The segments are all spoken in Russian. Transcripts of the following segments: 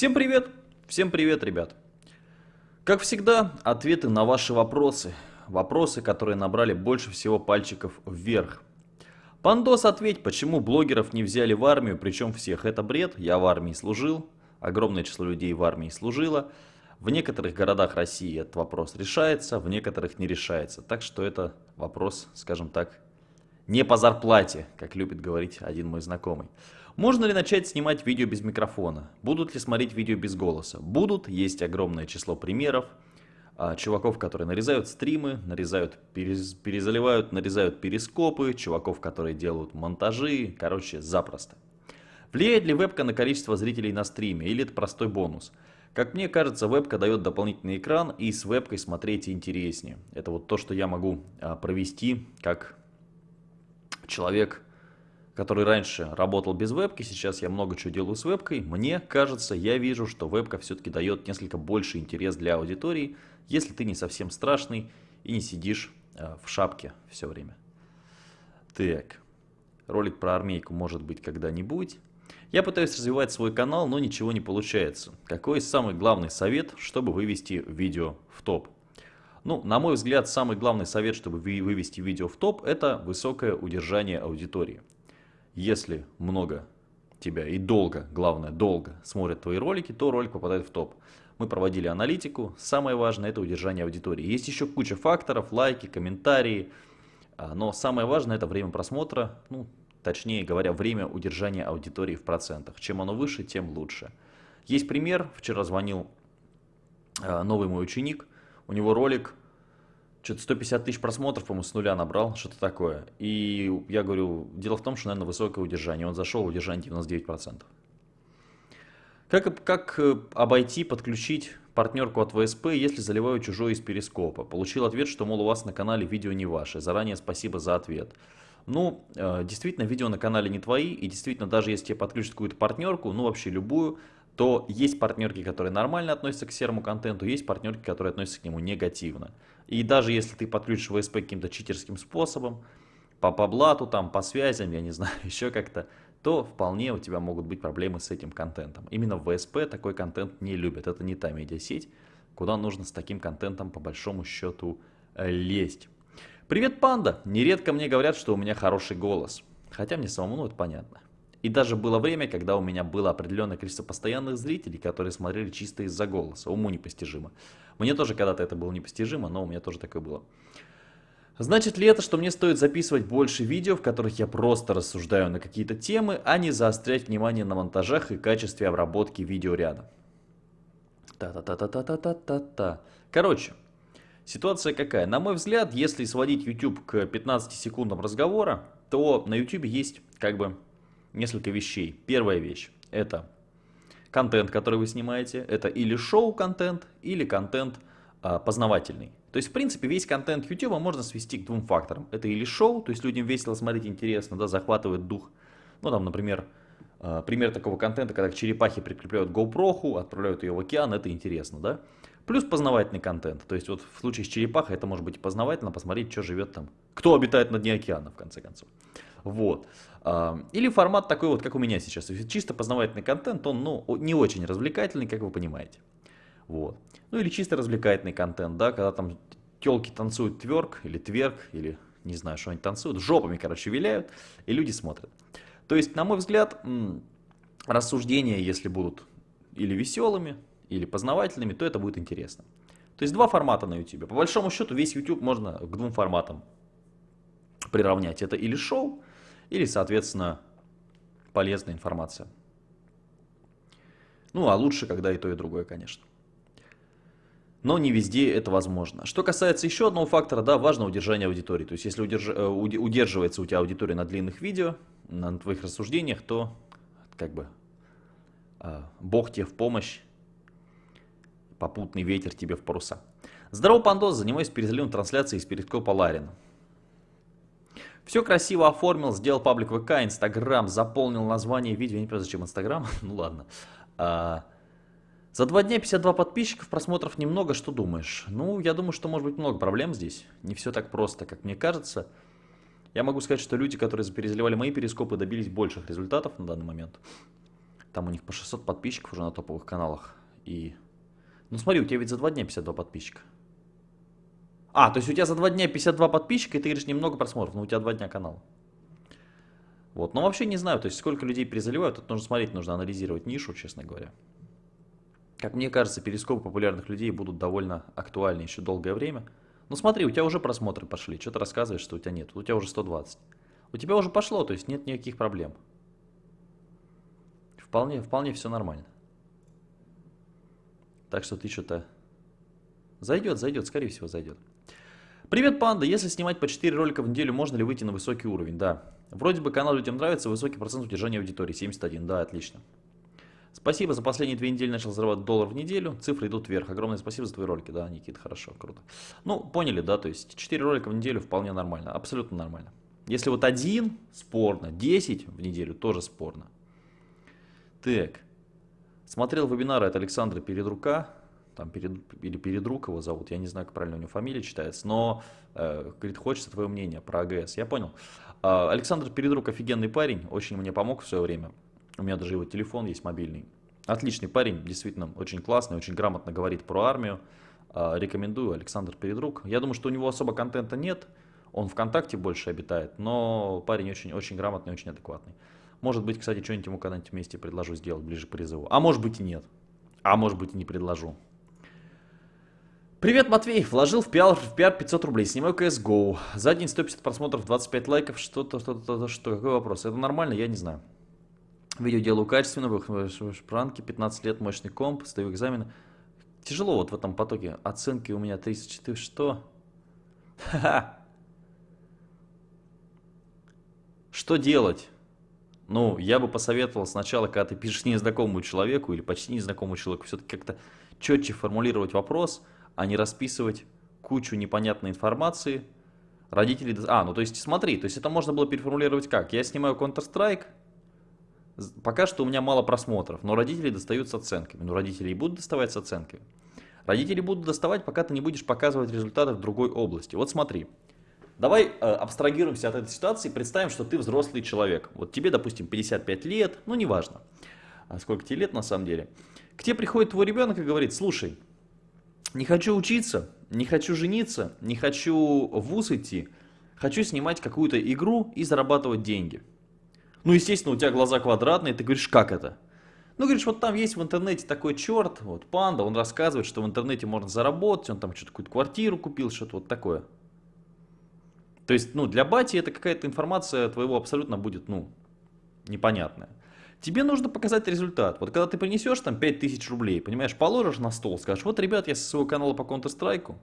Всем привет! Всем привет, ребят! Как всегда, ответы на ваши вопросы. Вопросы, которые набрали больше всего пальчиков вверх. Пандос, ответь, почему блогеров не взяли в армию, причем всех? Это бред, я в армии служил, огромное число людей в армии служило. В некоторых городах России этот вопрос решается, в некоторых не решается. Так что это вопрос, скажем так, не по зарплате, как любит говорить один мой знакомый. Можно ли начать снимать видео без микрофона? Будут ли смотреть видео без голоса? Будут, есть огромное число примеров. А, чуваков, которые нарезают стримы, нарезают, перез, перезаливают, нарезают перископы, чуваков, которые делают монтажи, короче, запросто. Влияет ли вебка на количество зрителей на стриме или это простой бонус? Как мне кажется, вебка дает дополнительный экран и с вебкой смотреть интереснее. Это вот то, что я могу а, провести как человек, который раньше работал без вебки, сейчас я много чего делаю с вебкой, мне кажется, я вижу, что вебка все-таки дает несколько больше интерес для аудитории, если ты не совсем страшный и не сидишь э, в шапке все время. Так, ролик про армейку может быть когда-нибудь. Я пытаюсь развивать свой канал, но ничего не получается. Какой самый главный совет, чтобы вывести видео в топ? Ну, на мой взгляд, самый главный совет, чтобы вывести видео в топ, это высокое удержание аудитории. Если много тебя и долго, главное, долго смотрят твои ролики, то ролик попадает в топ. Мы проводили аналитику, самое важное это удержание аудитории. Есть еще куча факторов, лайки, комментарии, а, но самое важное это время просмотра, ну, точнее говоря, время удержания аудитории в процентах. Чем оно выше, тем лучше. Есть пример, вчера звонил а, новый мой ученик, у него ролик что-то 150 тысяч просмотров, по-моему, с нуля набрал, что-то такое. И я говорю, дело в том, что, наверное, высокое удержание. Он зашел, удержание 99%. Как, как э, обойти, подключить партнерку от ВСП, если заливаю чужой из перископа? Получил ответ, что, мол, у вас на канале видео не ваши. Заранее спасибо за ответ. Ну, э, действительно, видео на канале не твои, и действительно, даже если тебе подключат какую-то партнерку, ну, вообще любую, то есть партнерки, которые нормально относятся к серому контенту, есть партнерки, которые относятся к нему негативно. И даже если ты подключишь ВСП каким-то читерским способом, по, по блату, там, по связям, я не знаю, еще как-то, то вполне у тебя могут быть проблемы с этим контентом. Именно ВСП такой контент не любят. Это не та медиасеть, куда нужно с таким контентом по большому счету э, лезть. Привет, панда! Нередко мне говорят, что у меня хороший голос. Хотя мне самому ну, это понятно. И даже было время, когда у меня было определенное количество постоянных зрителей, которые смотрели чисто из-за голоса. Уму непостижимо. Мне тоже когда-то это было непостижимо, но у меня тоже такое было. Значит ли это, что мне стоит записывать больше видео, в которых я просто рассуждаю на какие-то темы, а не заострять внимание на монтажах и качестве обработки видеоряда? Та-та-та-та-та-та-та-та. Короче, ситуация какая? На мой взгляд, если сводить YouTube к 15 секундам разговора, то на YouTube есть как бы несколько вещей. Первая вещь – это контент, который вы снимаете. Это или шоу-контент, или контент а, познавательный. То есть, в принципе, весь контент YouTube можно свести к двум факторам. Это или шоу, то есть людям весело смотреть, интересно, да, захватывает дух. Ну, там, например, а, пример такого контента, когда к черепахе прикрепляют GoPro, отправляют ее в океан, это интересно, да. Плюс познавательный контент. То есть, вот в случае с черепахой это может быть познавательно, посмотреть, что живет там, кто обитает на дне океана, в конце концов. Вот. Или формат такой вот, как у меня сейчас. Чисто познавательный контент, он ну, не очень развлекательный, как вы понимаете. Вот. Ну или чисто развлекательный контент, да, когда там телки танцуют тверк или тверк, или не знаю, что они танцуют, жопами, короче, виляют, и люди смотрят. То есть, на мой взгляд, рассуждения, если будут или веселыми, или познавательными, то это будет интересно. То есть два формата на YouTube. По большому счету весь YouTube можно к двум форматам приравнять. Это или шоу, или, соответственно, полезная информация. Ну, а лучше, когда и то, и другое, конечно. Но не везде это возможно. Что касается еще одного фактора, да, важно удержание аудитории. То есть, если удерж... Э, удерживается у тебя аудитория на длинных видео, на твоих рассуждениях, то как бы а, Бог тебе в помощь, попутный ветер тебе в паруса. Здорово, Пандос, занимаюсь перезаливом трансляции из перископа Ларина. Все красиво оформил, сделал паблик ВК, Инстаграм, заполнил название видео. Я не понимаю, зачем Инстаграм. ну ладно. А, за два дня 52 подписчиков, просмотров немного. Что думаешь? Ну, я думаю, что может быть много проблем здесь. Не все так просто, как мне кажется. Я могу сказать, что люди, которые перезаливали мои перископы, добились больших результатов на данный момент. Там у них по 600 подписчиков уже на топовых каналах. И... Ну смотри, у тебя ведь за два дня 52 подписчика. А, то есть у тебя за два дня 52 подписчика, и ты говоришь немного просмотров, но у тебя два дня канал. Вот, но вообще не знаю, то есть сколько людей перезаливают, тут нужно смотреть, нужно анализировать нишу, честно говоря. Как мне кажется, перископы популярных людей будут довольно актуальны еще долгое время. Ну смотри, у тебя уже просмотры пошли, что ты рассказываешь, что у тебя нет, у тебя уже 120. У тебя уже пошло, то есть нет никаких проблем. Вполне, вполне все нормально. Так что ты что-то... Зайдет, зайдет, скорее всего зайдет. Привет, панда. Если снимать по 4 ролика в неделю, можно ли выйти на высокий уровень? Да. Вроде бы канал людям нравится, высокий процент удержания аудитории, 71. Да, отлично. Спасибо, за последние две недели начал зарабатывать доллар в неделю, цифры идут вверх. Огромное спасибо за твои ролики, да, Никит, хорошо, круто. Ну, поняли, да, то есть 4 ролика в неделю вполне нормально, абсолютно нормально. Если вот один, спорно, 10 в неделю, тоже спорно. Так, смотрел вебинары от Александра Передрука, там перед, или Передрук его зовут, я не знаю, как правильно у него фамилия читается, но, э, говорит, хочется твое мнение про АГС, я понял. Э, Александр Передрук офигенный парень, очень мне помог в свое время. У меня даже его телефон есть мобильный. Отличный парень, действительно очень классный, очень грамотно говорит про армию. А, рекомендую, Александр Передрук. Я думаю, что у него особо контента нет, он ВКонтакте больше обитает, но парень очень, очень грамотный, очень адекватный. Может быть, кстати, что-нибудь ему когда-нибудь вместе предложу сделать ближе к призыву. А может быть и нет. А может быть и не предложу. Привет, Матвей. Вложил в PR, в PR 500 рублей. Снимаю CSGO. За день 150 просмотров, 25 лайков. Что-то, что-то, что. Какой вопрос? Это нормально? Я не знаю. Видео делаю качественно, пранки, 15 лет, мощный комп, сдаю экзамены. Тяжело вот в этом потоке. Оценки у меня 34, что? Ха-ха. Что делать? Ну, я бы посоветовал сначала, когда ты пишешь незнакомому человеку или почти незнакомому человеку, все-таки как-то четче формулировать вопрос, а не расписывать кучу непонятной информации. Родители... А, ну то есть смотри, то есть это можно было переформулировать как? Я снимаю Counter-Strike, Пока что у меня мало просмотров, но родители достают с оценками. Ну, родители и будут доставать с оценками. Родители будут доставать, пока ты не будешь показывать результаты в другой области. Вот смотри. Давай э, абстрагируемся от этой ситуации и представим, что ты взрослый человек. Вот тебе, допустим, 55 лет, ну неважно, а сколько тебе лет на самом деле. К тебе приходит твой ребенок и говорит, слушай, не хочу учиться, не хочу жениться, не хочу в ВУЗ идти, хочу снимать какую-то игру и зарабатывать деньги. Ну, естественно, у тебя глаза квадратные, ты говоришь, как это? Ну, говоришь, вот там есть в интернете такой черт, вот панда, он рассказывает, что в интернете можно заработать, он там что-то какую-то квартиру купил, что-то вот такое. То есть, ну, для бати это какая-то информация твоего абсолютно будет, ну, непонятная. Тебе нужно показать результат. Вот когда ты принесешь там 5000 рублей, понимаешь, положишь на стол, скажешь, вот, ребят, я со своего канала по Counter-Strike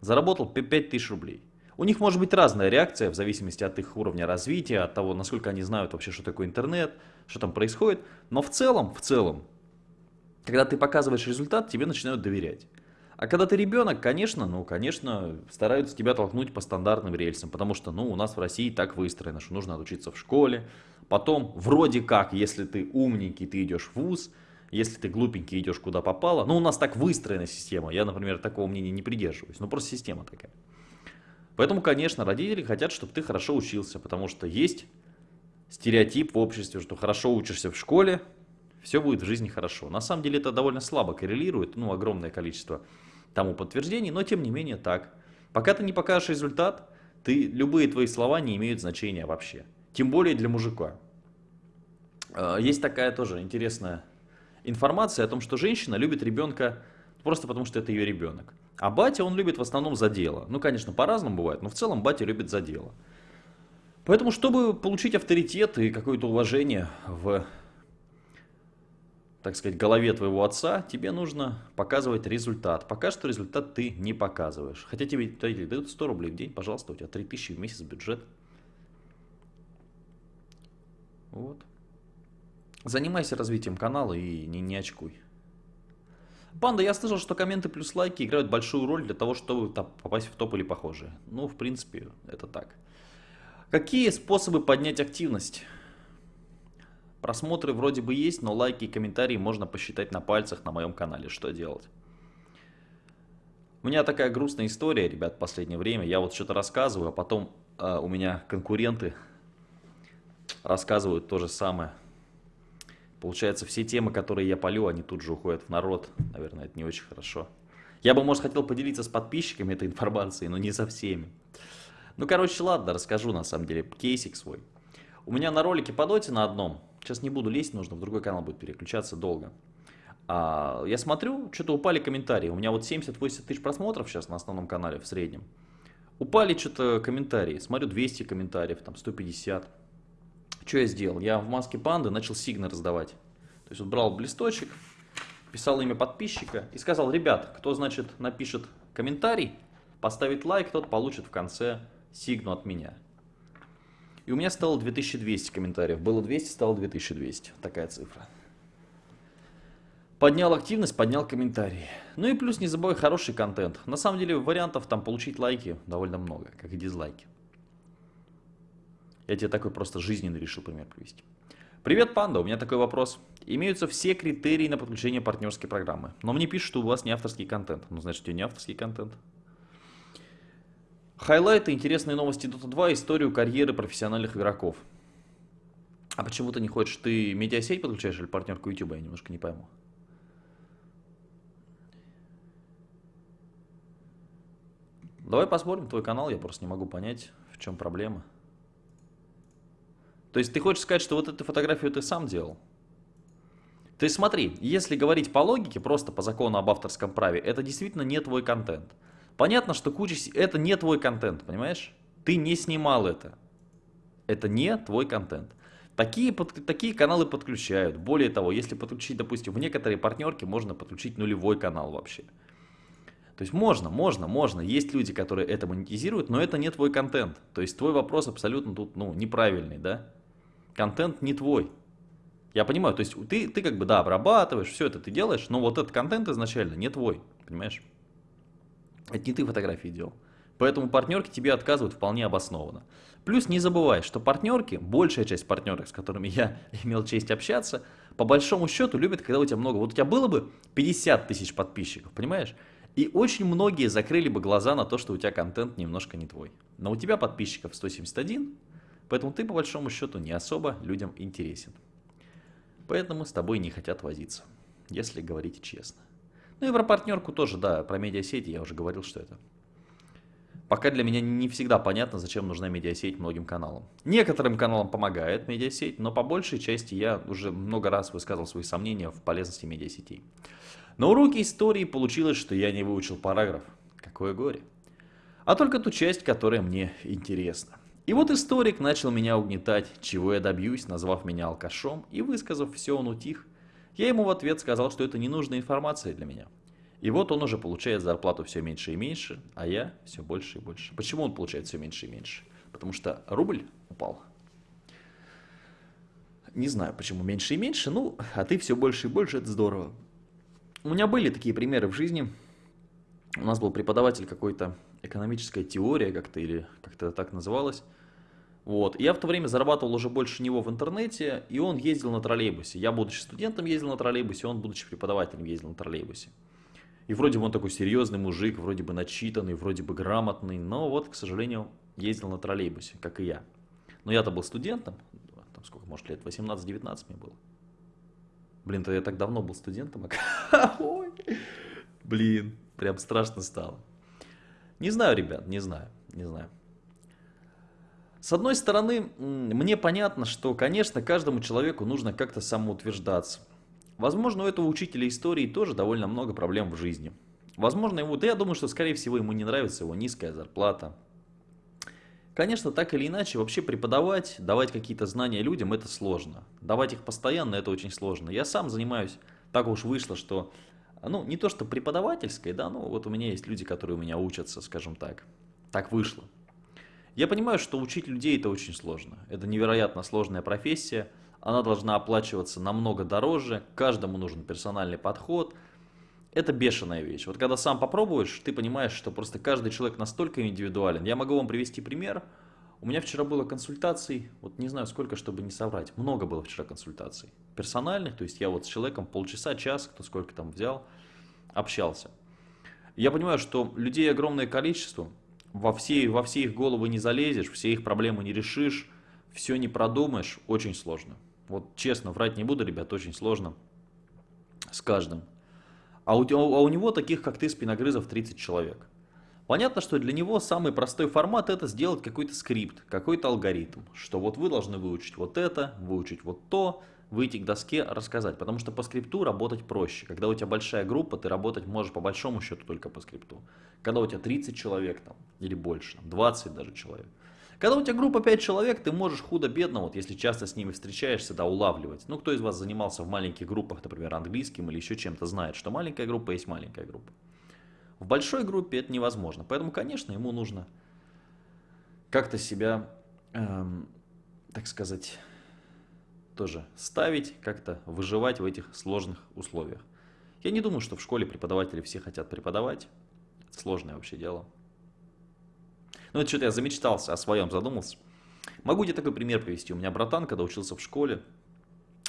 заработал 5000 рублей. У них может быть разная реакция в зависимости от их уровня развития, от того, насколько они знают вообще, что такое интернет, что там происходит. Но в целом, в целом, когда ты показываешь результат, тебе начинают доверять. А когда ты ребенок, конечно, ну, конечно, стараются тебя толкнуть по стандартным рельсам, потому что, ну, у нас в России так выстроено, что нужно отучиться в школе, потом, вроде как, если ты умненький, ты идешь в ВУЗ, если ты глупенький, идешь куда попало, ну, у нас так выстроена система, я, например, такого мнения не придерживаюсь, ну, просто система такая. Поэтому, конечно, родители хотят, чтобы ты хорошо учился, потому что есть стереотип в обществе, что хорошо учишься в школе, все будет в жизни хорошо. На самом деле это довольно слабо коррелирует, ну, огромное количество тому подтверждений, но тем не менее так. Пока ты не покажешь результат, ты, любые твои слова не имеют значения вообще. Тем более для мужика. А, есть такая тоже интересная информация о том, что женщина любит ребенка просто потому, что это ее ребенок. А батя он любит в основном за дело. Ну, конечно, по-разному бывает, но в целом батя любит за дело. Поэтому, чтобы получить авторитет и какое-то уважение в, так сказать, голове твоего отца, тебе нужно показывать результат. Пока что результат ты не показываешь. Хотя тебе дают 100 рублей в день, пожалуйста, у тебя 3000 в месяц бюджет. Вот. Занимайся развитием канала и не, не очкуй. Панда, я слышал, что комменты плюс лайки играют большую роль для того, чтобы попасть в топ или похожие. Ну, в принципе, это так. Какие способы поднять активность? Просмотры вроде бы есть, но лайки и комментарии можно посчитать на пальцах на моем канале. Что делать? У меня такая грустная история, ребят, в последнее время. Я вот что-то рассказываю, а потом э, у меня конкуренты рассказывают то же самое. Получается, все темы, которые я полю, они тут же уходят в народ. Наверное, это не очень хорошо. Я бы, может, хотел поделиться с подписчиками этой информацией, но не со всеми. Ну, короче, ладно, расскажу, на самом деле, кейсик свой. У меня на ролике по доте на одном, сейчас не буду лезть, нужно в другой канал будет переключаться долго. А, я смотрю, что-то упали комментарии. У меня вот 70-80 тысяч просмотров сейчас на основном канале в среднем. Упали что-то комментарии. Смотрю, 200 комментариев, там 150. Что я сделал? Я в маске панды начал сигны раздавать. То есть вот брал листочек, писал имя подписчика и сказал, ребят, кто, значит, напишет комментарий, поставит лайк, тот получит в конце сигну от меня. И у меня стало 2200 комментариев. Было 200, стало 2200. Такая цифра. Поднял активность, поднял комментарии. Ну и плюс не забывай хороший контент. На самом деле вариантов там получить лайки довольно много, как и дизлайки. Я тебе такой просто жизненный решил пример привести. Привет, панда, у меня такой вопрос. Имеются все критерии на подключение партнерской программы, но мне пишут, что у вас не авторский контент. Ну, значит, у тебя не авторский контент. Хайлайты, интересные новости Dota 2, историю карьеры профессиональных игроков. А почему ты не хочешь? Ты медиасеть подключаешь или партнерку YouTube? Я немножко не пойму. Давай посмотрим твой канал, я просто не могу понять, в чем проблема. То есть ты хочешь сказать, что вот эту фотографию ты сам делал? То есть смотри, если говорить по логике, просто по закону об авторском праве, это действительно не твой контент. Понятно, что куча... Это не твой контент, понимаешь? Ты не снимал это. Это не твой контент. Такие, под, такие каналы подключают. Более того, если подключить, допустим, в некоторые партнерки можно подключить нулевой канал вообще. То есть можно, можно, можно. Есть люди, которые это монетизируют, но это не твой контент. То есть твой вопрос абсолютно тут ну, неправильный, да? Контент не твой. Я понимаю, то есть ты, ты как бы, да, обрабатываешь, все это ты делаешь, но вот этот контент изначально не твой, понимаешь? Это не ты фотографии делал. Поэтому партнерки тебе отказывают вполне обоснованно. Плюс не забывай, что партнерки, большая часть партнерок, с которыми я имел честь общаться, по большому счету любят, когда у тебя много. Вот у тебя было бы 50 тысяч подписчиков, понимаешь? И очень многие закрыли бы глаза на то, что у тебя контент немножко не твой. Но у тебя подписчиков 171, поэтому ты по большому счету не особо людям интересен. Поэтому с тобой не хотят возиться, если говорить честно. Ну и про партнерку тоже, да, про медиасети я уже говорил, что это. Пока для меня не всегда понятно, зачем нужна медиасеть многим каналам. Некоторым каналам помогает медиасеть, но по большей части я уже много раз высказывал свои сомнения в полезности медиасетей. На уроке истории получилось, что я не выучил параграф. Какое горе. А только ту часть, которая мне интересна. И вот историк начал меня угнетать, чего я добьюсь, назвав меня алкашом, и высказав все, он утих. Я ему в ответ сказал, что это ненужная информация для меня. И вот он уже получает зарплату все меньше и меньше, а я все больше и больше. Почему он получает все меньше и меньше? Потому что рубль упал. Не знаю, почему меньше и меньше, ну, а ты все больше и больше, это здорово. У меня были такие примеры в жизни. У нас был преподаватель какой-то экономическая теория как-то или как-то так называлось. Вот. Я в то время зарабатывал уже больше него в интернете, и он ездил на троллейбусе. Я, будучи студентом, ездил на троллейбусе, он, будучи преподавателем, ездил на троллейбусе. И вроде бы он такой серьезный мужик, вроде бы начитанный, вроде бы грамотный, но вот, к сожалению, ездил на троллейбусе, как и я. Но я-то был студентом, там сколько, может, лет 18-19 мне было. Блин, то я так давно был студентом. Ой, блин, прям страшно стало. Не знаю, ребят, не знаю, не знаю. С одной стороны, мне понятно, что, конечно, каждому человеку нужно как-то самоутверждаться. Возможно, у этого учителя истории тоже довольно много проблем в жизни. Возможно, ему, да я думаю, что, скорее всего, ему не нравится его низкая зарплата, Конечно, так или иначе, вообще преподавать, давать какие-то знания людям, это сложно. Давать их постоянно, это очень сложно. Я сам занимаюсь, так уж вышло, что, ну, не то что преподавательской, да, но вот у меня есть люди, которые у меня учатся, скажем так. Так вышло. Я понимаю, что учить людей это очень сложно. Это невероятно сложная профессия. Она должна оплачиваться намного дороже, каждому нужен персональный подход – это бешеная вещь. Вот когда сам попробуешь, ты понимаешь, что просто каждый человек настолько индивидуален. Я могу вам привести пример. У меня вчера было консультаций, вот не знаю сколько, чтобы не соврать. Много было вчера консультаций. Персональных, то есть я вот с человеком полчаса, час, кто сколько там взял, общался. Я понимаю, что людей огромное количество, во все, во все их головы не залезешь, все их проблемы не решишь, все не продумаешь, очень сложно. Вот честно, врать не буду, ребят, очень сложно с каждым. А у, а у него таких, как ты, спиногрызов 30 человек. Понятно, что для него самый простой формат это сделать какой-то скрипт, какой-то алгоритм, что вот вы должны выучить вот это, выучить вот то, выйти к доске, рассказать. Потому что по скрипту работать проще. Когда у тебя большая группа, ты работать можешь по большому счету только по скрипту. Когда у тебя 30 человек там, или больше, 20 даже человек. Когда у тебя группа 5 человек, ты можешь худо-бедно, вот если часто с ними встречаешься, да, улавливать. Ну, кто из вас занимался в маленьких группах, например, английским или еще чем-то, знает, что маленькая группа есть маленькая группа. В большой группе это невозможно. Поэтому, конечно, ему нужно как-то себя, эм, так сказать, тоже ставить, как-то выживать в этих сложных условиях. Я не думаю, что в школе преподаватели все хотят преподавать. Это сложное вообще дело. Ну, это что-то я замечтался, о своем задумался. Могу тебе такой пример привести. У меня братан, когда учился в школе,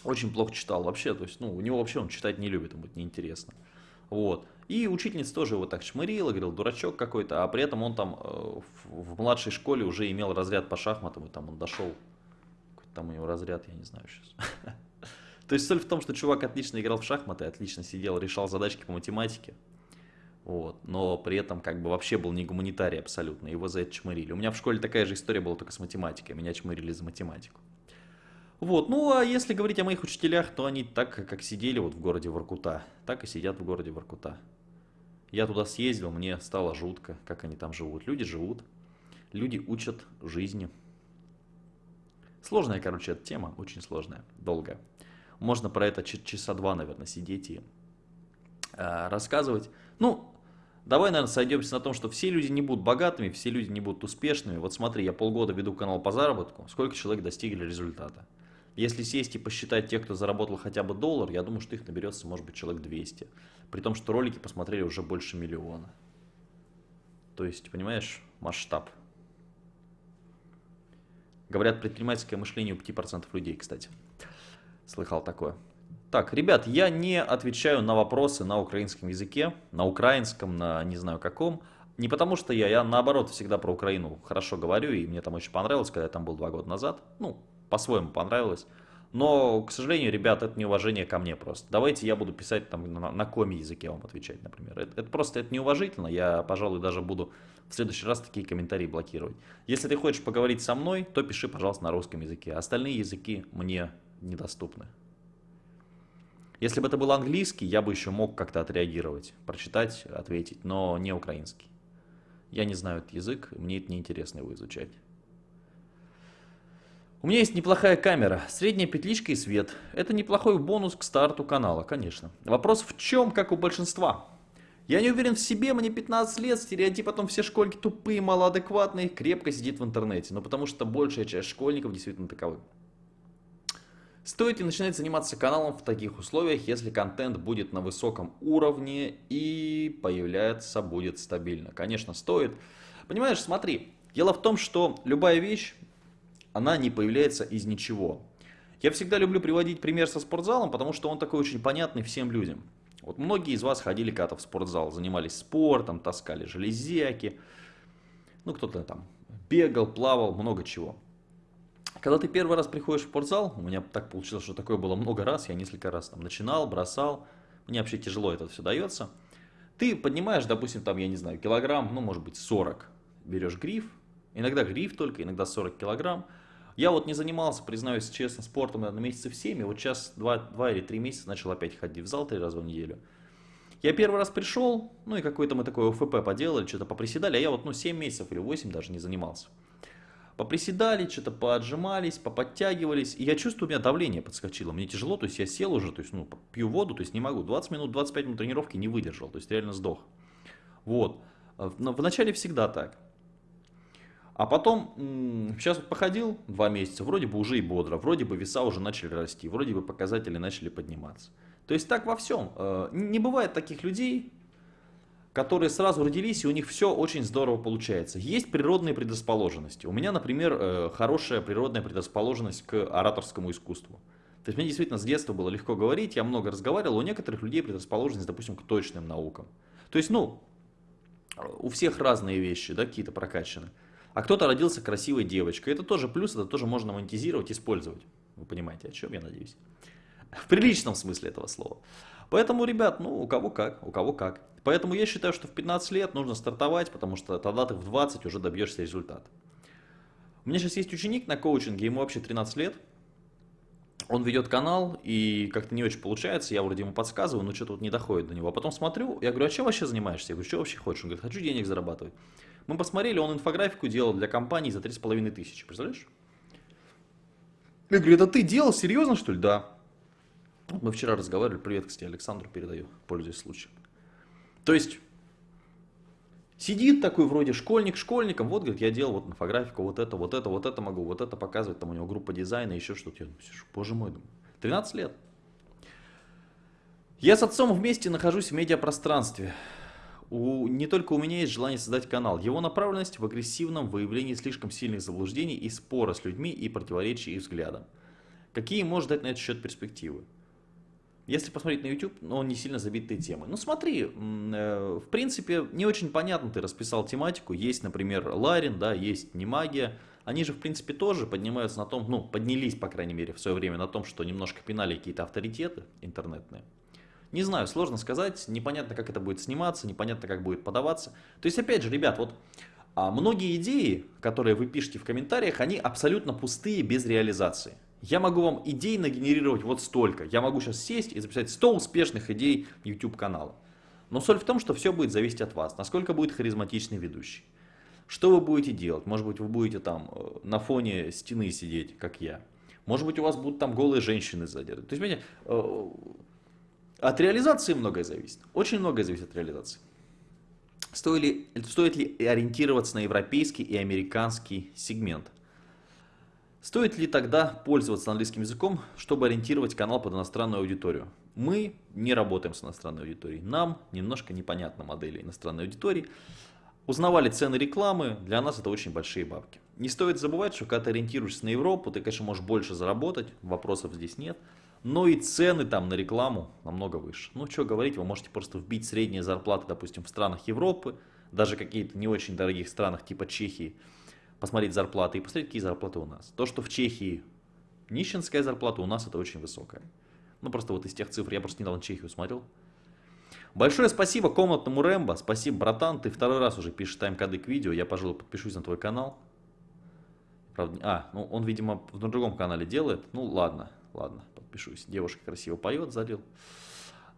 очень плохо читал вообще. То есть, ну, у него вообще он читать не любит, ему это неинтересно. Вот. И учительница тоже его так шмырила, говорил, дурачок какой-то, а при этом он там э, в, в младшей школе уже имел разряд по шахматам, и там он дошел, там у него разряд, я не знаю сейчас. То есть соль в том, что чувак отлично играл в шахматы, отлично сидел, решал задачки по математике, вот. Но при этом как бы вообще был не гуманитарий абсолютно, его за это чмырили. У меня в школе такая же история была только с математикой, меня чмырили за математику. Вот, ну а если говорить о моих учителях, то они так, как сидели вот в городе Воркута, так и сидят в городе Воркута. Я туда съездил, мне стало жутко, как они там живут. Люди живут, люди учат жизни. Сложная, короче, эта тема, очень сложная, долгая. Можно про это часа два, наверное, сидеть и э, рассказывать. Ну, Давай, наверное, сойдемся на том, что все люди не будут богатыми, все люди не будут успешными. Вот смотри, я полгода веду канал по заработку, сколько человек достигли результата. Если сесть и посчитать тех, кто заработал хотя бы доллар, я думаю, что их наберется, может быть, человек 200. При том, что ролики посмотрели уже больше миллиона. То есть, понимаешь, масштаб. Говорят, предпринимательское мышление у 5% людей, кстати. Слыхал такое. Так, ребят, я не отвечаю на вопросы на украинском языке, на украинском, на не знаю каком. Не потому что я, я наоборот всегда про Украину хорошо говорю, и мне там очень понравилось, когда я там был два года назад. Ну, по-своему понравилось. Но, к сожалению, ребят, это неуважение ко мне просто. Давайте я буду писать там на, на коми языке вам отвечать, например. Это, это просто это неуважительно. Я, пожалуй, даже буду в следующий раз такие комментарии блокировать. Если ты хочешь поговорить со мной, то пиши, пожалуйста, на русском языке. Остальные языки мне недоступны. Если бы это был английский, я бы еще мог как-то отреагировать, прочитать, ответить, но не украинский. Я не знаю этот язык, мне это неинтересно его изучать. У меня есть неплохая камера, средняя петличка и свет. Это неплохой бонус к старту канала, конечно. Вопрос в чем, как у большинства? Я не уверен в себе, мне 15 лет, стереотип о том, все школьники тупые, малоадекватные, крепко сидит в интернете. Но потому что большая часть школьников действительно таковы. Стоит ли начинать заниматься каналом в таких условиях, если контент будет на высоком уровне и появляться будет стабильно? Конечно, стоит. Понимаешь, смотри, дело в том, что любая вещь, она не появляется из ничего. Я всегда люблю приводить пример со спортзалом, потому что он такой очень понятный всем людям. Вот многие из вас ходили когда-то в спортзал, занимались спортом, таскали железяки, ну кто-то там бегал, плавал, много чего. Когда ты первый раз приходишь в спортзал, у меня так получилось, что такое было много раз, я несколько раз там начинал, бросал, мне вообще тяжело это все дается. Ты поднимаешь, допустим, там, я не знаю, килограмм, ну, может быть, 40, берешь гриф, иногда гриф только, иногда 40 килограмм. Я вот не занимался, признаюсь честно, спортом, наверное, месяцев 7, и вот сейчас 2, 2 или 3 месяца начал опять ходить в зал 3 раза в неделю. Я первый раз пришел, ну и какой-то мы такой ОФП поделали, что-то поприседали, а я вот ну 7 месяцев или 8 даже не занимался поприседали, что-то поотжимались, поподтягивались, и я чувствую, у меня давление подскочило, мне тяжело, то есть я сел уже, то есть, ну, пью воду, то есть не могу, 20 минут, 25 минут тренировки не выдержал, то есть реально сдох. Вот, но вначале всегда так. А потом, сейчас вот походил два месяца, вроде бы уже и бодро, вроде бы веса уже начали расти, вроде бы показатели начали подниматься. То есть так во всем. Э, не бывает таких людей, которые сразу родились, и у них все очень здорово получается. Есть природные предрасположенности. У меня, например, э, хорошая природная предрасположенность к ораторскому искусству. То есть мне действительно с детства было легко говорить, я много разговаривал, у некоторых людей предрасположенность, допустим, к точным наукам. То есть, ну, у всех разные вещи, да, какие-то прокачаны. А кто-то родился красивой девочкой. Это тоже плюс, это тоже можно монетизировать, использовать. Вы понимаете, о чем я надеюсь? В приличном смысле этого слова. Поэтому, ребят, ну, у кого как, у кого как. Поэтому я считаю, что в 15 лет нужно стартовать, потому что тогда ты в 20 уже добьешься результата. У меня сейчас есть ученик на коучинге, ему вообще 13 лет. Он ведет канал, и как-то не очень получается, я вроде ему подсказываю, но что-то вот не доходит до него. А потом смотрю, я говорю, а чем вообще занимаешься? Я говорю, что вообще хочешь? Он говорит, хочу денег зарабатывать. Мы посмотрели, он инфографику делал для компании за 3,5 тысячи, представляешь? Я говорю, это ты делал? Серьезно, что ли? Да. Мы вчера разговаривали, привет, кстати, Александру передаю, пользуясь случаем. То есть, сидит такой вроде школьник школьником, вот, говорит, я делал вот инфографику, вот это, вот это, вот это могу, вот это показывать, там у него группа дизайна, еще что-то. Я думаю, боже мой, думаю, 13 лет. Я с отцом вместе нахожусь в медиапространстве. У, не только у меня есть желание создать канал. Его направленность в агрессивном выявлении слишком сильных заблуждений и спора с людьми и противоречий их взглядам. Какие может дать на этот счет перспективы? Если посмотреть на YouTube, он не сильно забитые темы. Ну смотри, э, в принципе, не очень понятно ты расписал тематику. Есть, например, Ларин, да, есть Немагия. Они же, в принципе, тоже поднимаются на том, ну, поднялись, по крайней мере, в свое время на том, что немножко пинали какие-то авторитеты интернетные. Не знаю, сложно сказать, непонятно, как это будет сниматься, непонятно, как будет подаваться. То есть, опять же, ребят, вот а многие идеи, которые вы пишете в комментариях, они абсолютно пустые, без реализации. Я могу вам идей нагенерировать вот столько. Я могу сейчас сесть и записать 100 успешных идей YouTube канала. Но соль в том, что все будет зависеть от вас. Насколько будет харизматичный ведущий. Что вы будете делать? Может быть, вы будете там э, на фоне стены сидеть, как я. Может быть, у вас будут там голые женщины сзади. То есть, понимаете, э, от реализации многое зависит. Очень многое зависит от реализации. Стоит ли, стоит ли ориентироваться на европейский и американский сегмент? Стоит ли тогда пользоваться английским языком, чтобы ориентировать канал под иностранную аудиторию? Мы не работаем с иностранной аудиторией. Нам немножко непонятна модель иностранной аудитории. Узнавали цены рекламы, для нас это очень большие бабки. Не стоит забывать, что когда ты ориентируешься на Европу, ты, конечно, можешь больше заработать, вопросов здесь нет. Но и цены там на рекламу намного выше. Ну, что говорить, вы можете просто вбить средние зарплаты, допустим, в странах Европы, даже какие-то не очень дорогих странах типа Чехии, посмотреть зарплаты и посмотреть, какие зарплаты у нас. То, что в Чехии нищенская зарплата, у нас это очень высокая. Ну, просто вот из тех цифр, я просто недавно Чехию смотрел. Большое спасибо комнатному Рэмбо, спасибо, братан, ты второй раз уже пишешь тайм-коды к видео, я, пожалуй, подпишусь на твой канал. Правда, а, ну он, видимо, в другом канале делает, ну ладно, ладно, подпишусь. Девушка красиво поет, залил.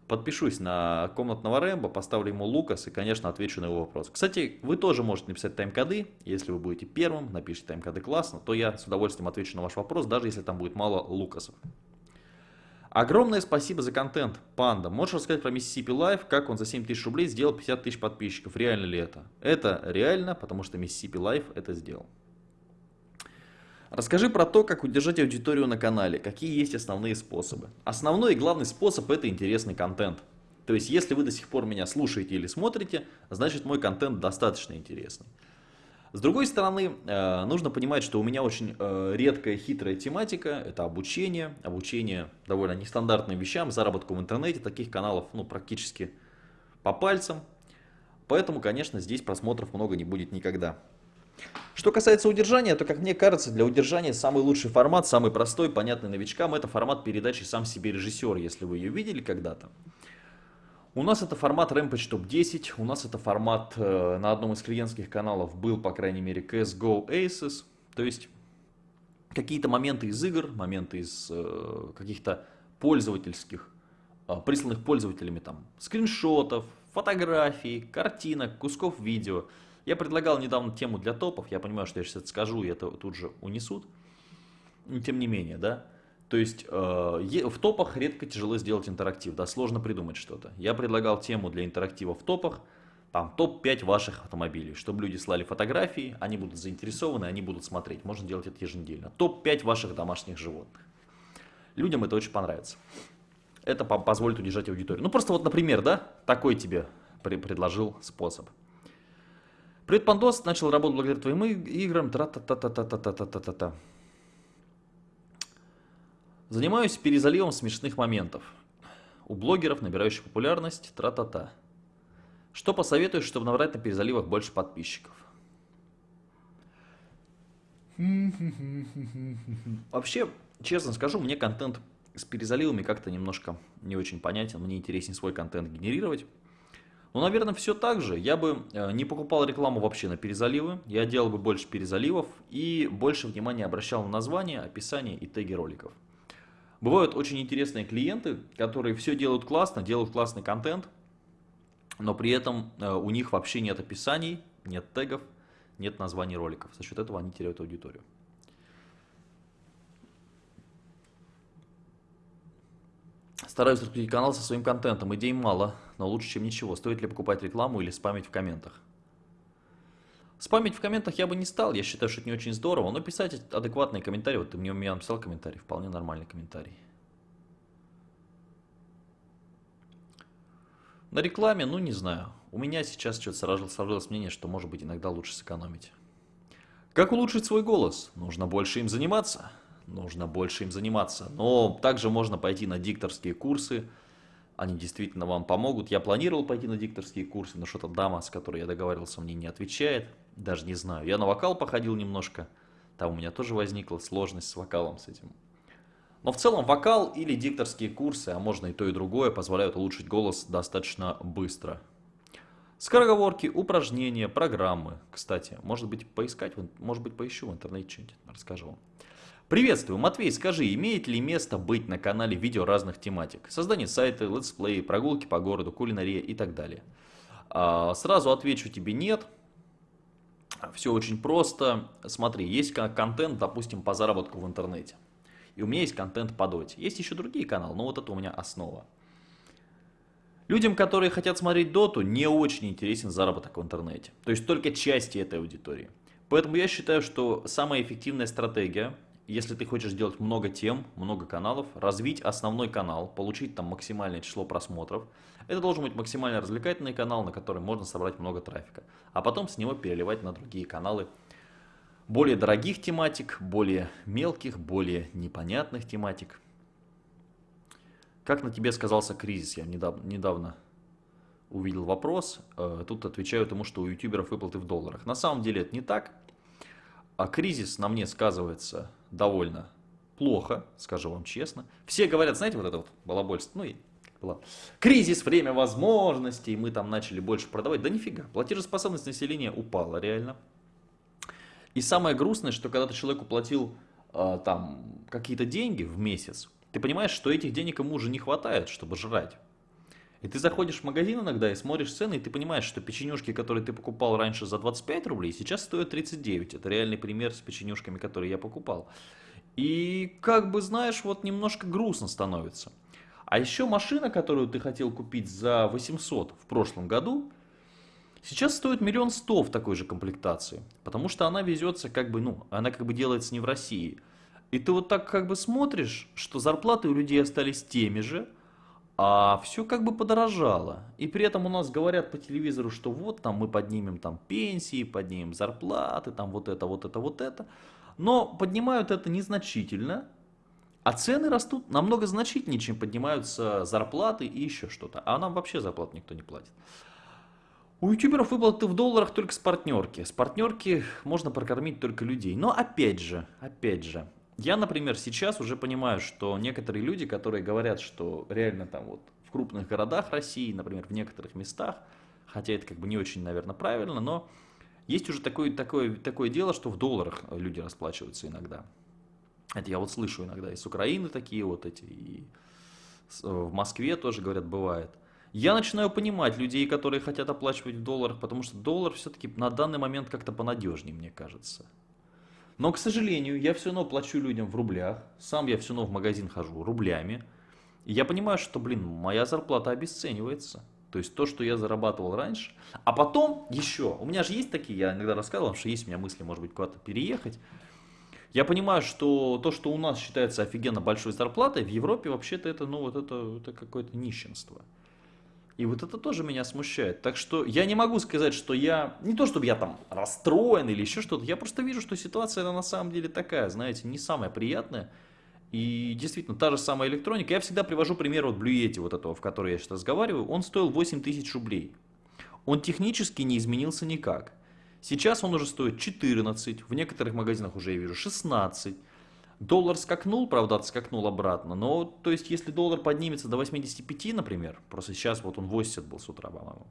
Подпишусь на комнатного Рэмбо, поставлю ему Лукас и, конечно, отвечу на его вопрос. Кстати, вы тоже можете написать тайм-коды. Если вы будете первым, напишите тайм-коды классно, то я с удовольствием отвечу на ваш вопрос, даже если там будет мало Лукасов. Огромное спасибо за контент, Панда. Можешь рассказать про Mississippi Life, как он за 7 тысяч рублей сделал 50 тысяч подписчиков? Реально ли это? Это реально, потому что Mississippi Life это сделал. Расскажи про то, как удержать аудиторию на канале, какие есть основные способы. Основной и главный способ это интересный контент. То есть, если вы до сих пор меня слушаете или смотрите, значит мой контент достаточно интересный. С другой стороны, э, нужно понимать, что у меня очень э, редкая хитрая тематика, это обучение, обучение довольно нестандартным вещам, заработку в интернете, таких каналов ну, практически по пальцам. Поэтому, конечно, здесь просмотров много не будет никогда. Что касается удержания, то, как мне кажется, для удержания самый лучший формат, самый простой, понятный новичкам, это формат передачи «Сам себе режиссер», если вы ее видели когда-то. У нас это формат Rampage Top 10, у нас это формат э, на одном из клиентских каналов был, по крайней мере, CSGO Aces, то есть какие-то моменты из игр, моменты из э, каких-то пользовательских, э, присланных пользователями там скриншотов, фотографий, картинок, кусков видео – я предлагал недавно тему для топов, я понимаю, что я сейчас это скажу, и это тут же унесут. Тем не менее, да. То есть э, в топах редко тяжело сделать интерактив, да, сложно придумать что-то. Я предлагал тему для интерактива в топах, там топ-5 ваших автомобилей, чтобы люди слали фотографии, они будут заинтересованы, они будут смотреть. Можно делать это еженедельно. Топ-5 ваших домашних животных. Людям это очень понравится. Это позволит удержать аудиторию. Ну просто вот, например, да, такой тебе предложил способ. Привет, Пандос, начал работать благодаря твоим играм. Тра-та-та-та-та-та-та-та-та. Занимаюсь перезаливом смешных моментов. У блогеров, набирающих популярность, тра-та-та. Что посоветуешь, чтобы набрать на перезаливах больше подписчиков? Вообще, честно скажу, мне контент с перезаливами как-то немножко не очень понятен. Мне интереснее свой контент генерировать. Ну, наверное, все так же. Я бы э, не покупал рекламу вообще на перезаливы. Я делал бы больше перезаливов и больше внимания обращал на название, описание и теги роликов. Бывают очень интересные клиенты, которые все делают классно, делают классный контент, но при этом э, у них вообще нет описаний, нет тегов, нет названий роликов. За счет этого они теряют аудиторию. Стараюсь раскрутить канал со своим контентом. Идей мало, но лучше, чем ничего. Стоит ли покупать рекламу или спамить в комментах? Спамить в комментах я бы не стал, я считаю, что это не очень здорово, но писать адекватные комментарии, вот ты мне у меня написал комментарий, вполне нормальный комментарий. На рекламе, ну не знаю, у меня сейчас что-то сложилось мнение, что может быть иногда лучше сэкономить. Как улучшить свой голос? Нужно больше им заниматься нужно больше им заниматься. Но также можно пойти на дикторские курсы, они действительно вам помогут. Я планировал пойти на дикторские курсы, но что-то дама, с которой я договаривался, мне не отвечает, даже не знаю. Я на вокал походил немножко, там у меня тоже возникла сложность с вокалом с этим. Но в целом вокал или дикторские курсы, а можно и то и другое, позволяют улучшить голос достаточно быстро. Скороговорки, упражнения, программы. Кстати, может быть поискать, может быть поищу в интернете что-нибудь, расскажу вам. Приветствую, Матвей, скажи, имеет ли место быть на канале видео разных тематик? Создание сайта, летсплей, прогулки по городу, кулинария и так далее. А, сразу отвечу тебе нет. Все очень просто. Смотри, есть контент, допустим, по заработку в интернете. И у меня есть контент по доте. Есть еще другие каналы, но вот это у меня основа. Людям, которые хотят смотреть доту, не очень интересен заработок в интернете. То есть только части этой аудитории. Поэтому я считаю, что самая эффективная стратегия – если ты хочешь сделать много тем, много каналов, развить основной канал, получить там максимальное число просмотров, это должен быть максимально развлекательный канал, на который можно собрать много трафика. А потом с него переливать на другие каналы более дорогих тематик, более мелких, более непонятных тематик. Как на тебе сказался кризис? Я недавно, недавно увидел вопрос. Э, тут отвечаю тому, что у ютуберов выплаты в долларах. На самом деле это не так. А кризис на мне сказывается довольно плохо, скажу вам честно. Все говорят, знаете, вот это вот балабольство, ну и было. Кризис, время возможностей, мы там начали больше продавать. Да нифига, платежеспособность населения упала реально. И самое грустное, что когда ты человеку платил э, там какие-то деньги в месяц, ты понимаешь, что этих денег ему уже не хватает, чтобы жрать. И ты заходишь в магазин иногда и смотришь цены, и ты понимаешь, что печенюшки, которые ты покупал раньше за 25 рублей, сейчас стоят 39. Это реальный пример с печенюшками, которые я покупал. И как бы, знаешь, вот немножко грустно становится. А еще машина, которую ты хотел купить за 800 в прошлом году, сейчас стоит миллион сто в такой же комплектации. Потому что она везется как бы, ну, она как бы делается не в России. И ты вот так как бы смотришь, что зарплаты у людей остались теми же, а все как бы подорожало. И при этом у нас говорят по телевизору, что вот там мы поднимем там пенсии, поднимем зарплаты, там вот это, вот это, вот это. Но поднимают это незначительно, а цены растут намного значительнее, чем поднимаются зарплаты и еще что-то. А нам вообще зарплат никто не платит. У ютуберов выплаты в долларах только с партнерки. С партнерки можно прокормить только людей. Но опять же, опять же, я, например, сейчас уже понимаю, что некоторые люди, которые говорят, что реально там вот в крупных городах России, например, в некоторых местах, хотя это как бы не очень, наверное, правильно, но есть уже такое, такое, такое дело, что в долларах люди расплачиваются иногда. Это я вот слышу иногда из Украины такие вот эти, и в Москве тоже, говорят, бывает. Я начинаю понимать людей, которые хотят оплачивать в долларах, потому что доллар все-таки на данный момент как-то понадежнее, мне кажется. Но, к сожалению, я все равно плачу людям в рублях, сам я все равно в магазин хожу рублями. И я понимаю, что, блин, моя зарплата обесценивается. То есть то, что я зарабатывал раньше. А потом еще, у меня же есть такие, я иногда рассказывал, что есть у меня мысли, может быть, куда-то переехать. Я понимаю, что то, что у нас считается офигенно большой зарплатой, в Европе вообще-то это, ну, вот это, это какое-то нищенство. И вот это тоже меня смущает. Так что я не могу сказать, что я... Не то, чтобы я там расстроен или еще что-то. Я просто вижу, что ситуация она на самом деле такая, знаете, не самая приятная. И действительно, та же самая электроника. Я всегда привожу пример вот Yeti, вот этого, в который я сейчас разговариваю. Он стоил 8 тысяч рублей. Он технически не изменился никак. Сейчас он уже стоит 14, в некоторых магазинах уже я вижу 16. Доллар скакнул, правда, отскакнул обратно, но, то есть, если доллар поднимется до 85, например, просто сейчас вот он 80 был с утра, по-моему,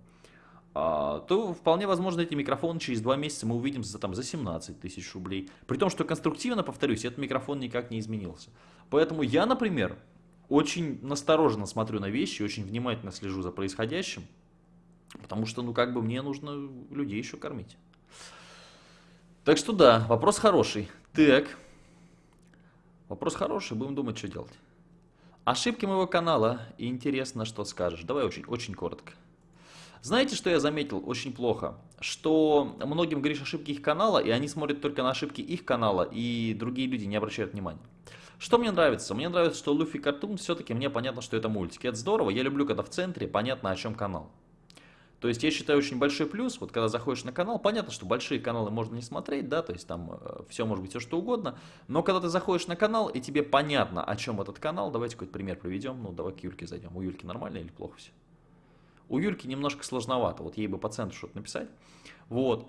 а, то вполне возможно эти микрофоны через два месяца мы увидим за, там, за 17 тысяч рублей. При том, что конструктивно, повторюсь, этот микрофон никак не изменился. Поэтому я, например, очень настороженно смотрю на вещи, очень внимательно слежу за происходящим, потому что, ну, как бы мне нужно людей еще кормить. Так что да, вопрос хороший. Так, вопрос хороший, будем думать, что делать. Ошибки моего канала, и интересно, что скажешь. Давай очень, очень коротко. Знаете, что я заметил очень плохо? Что многим говоришь ошибки их канала, и они смотрят только на ошибки их канала, и другие люди не обращают внимания. Что мне нравится? Мне нравится, что Luffy Cartoon все-таки мне понятно, что это мультики. Это здорово, я люблю, когда в центре понятно, о чем канал. То есть я считаю очень большой плюс, вот когда заходишь на канал, понятно, что большие каналы можно не смотреть, да, то есть там э, все может быть все что угодно, но когда ты заходишь на канал и тебе понятно, о чем этот канал, давайте какой-то пример приведем, ну давай к Юльке зайдем, у Юльки нормально или плохо все? У Юльки немножко сложновато, вот ей бы по центру что-то написать. Вот.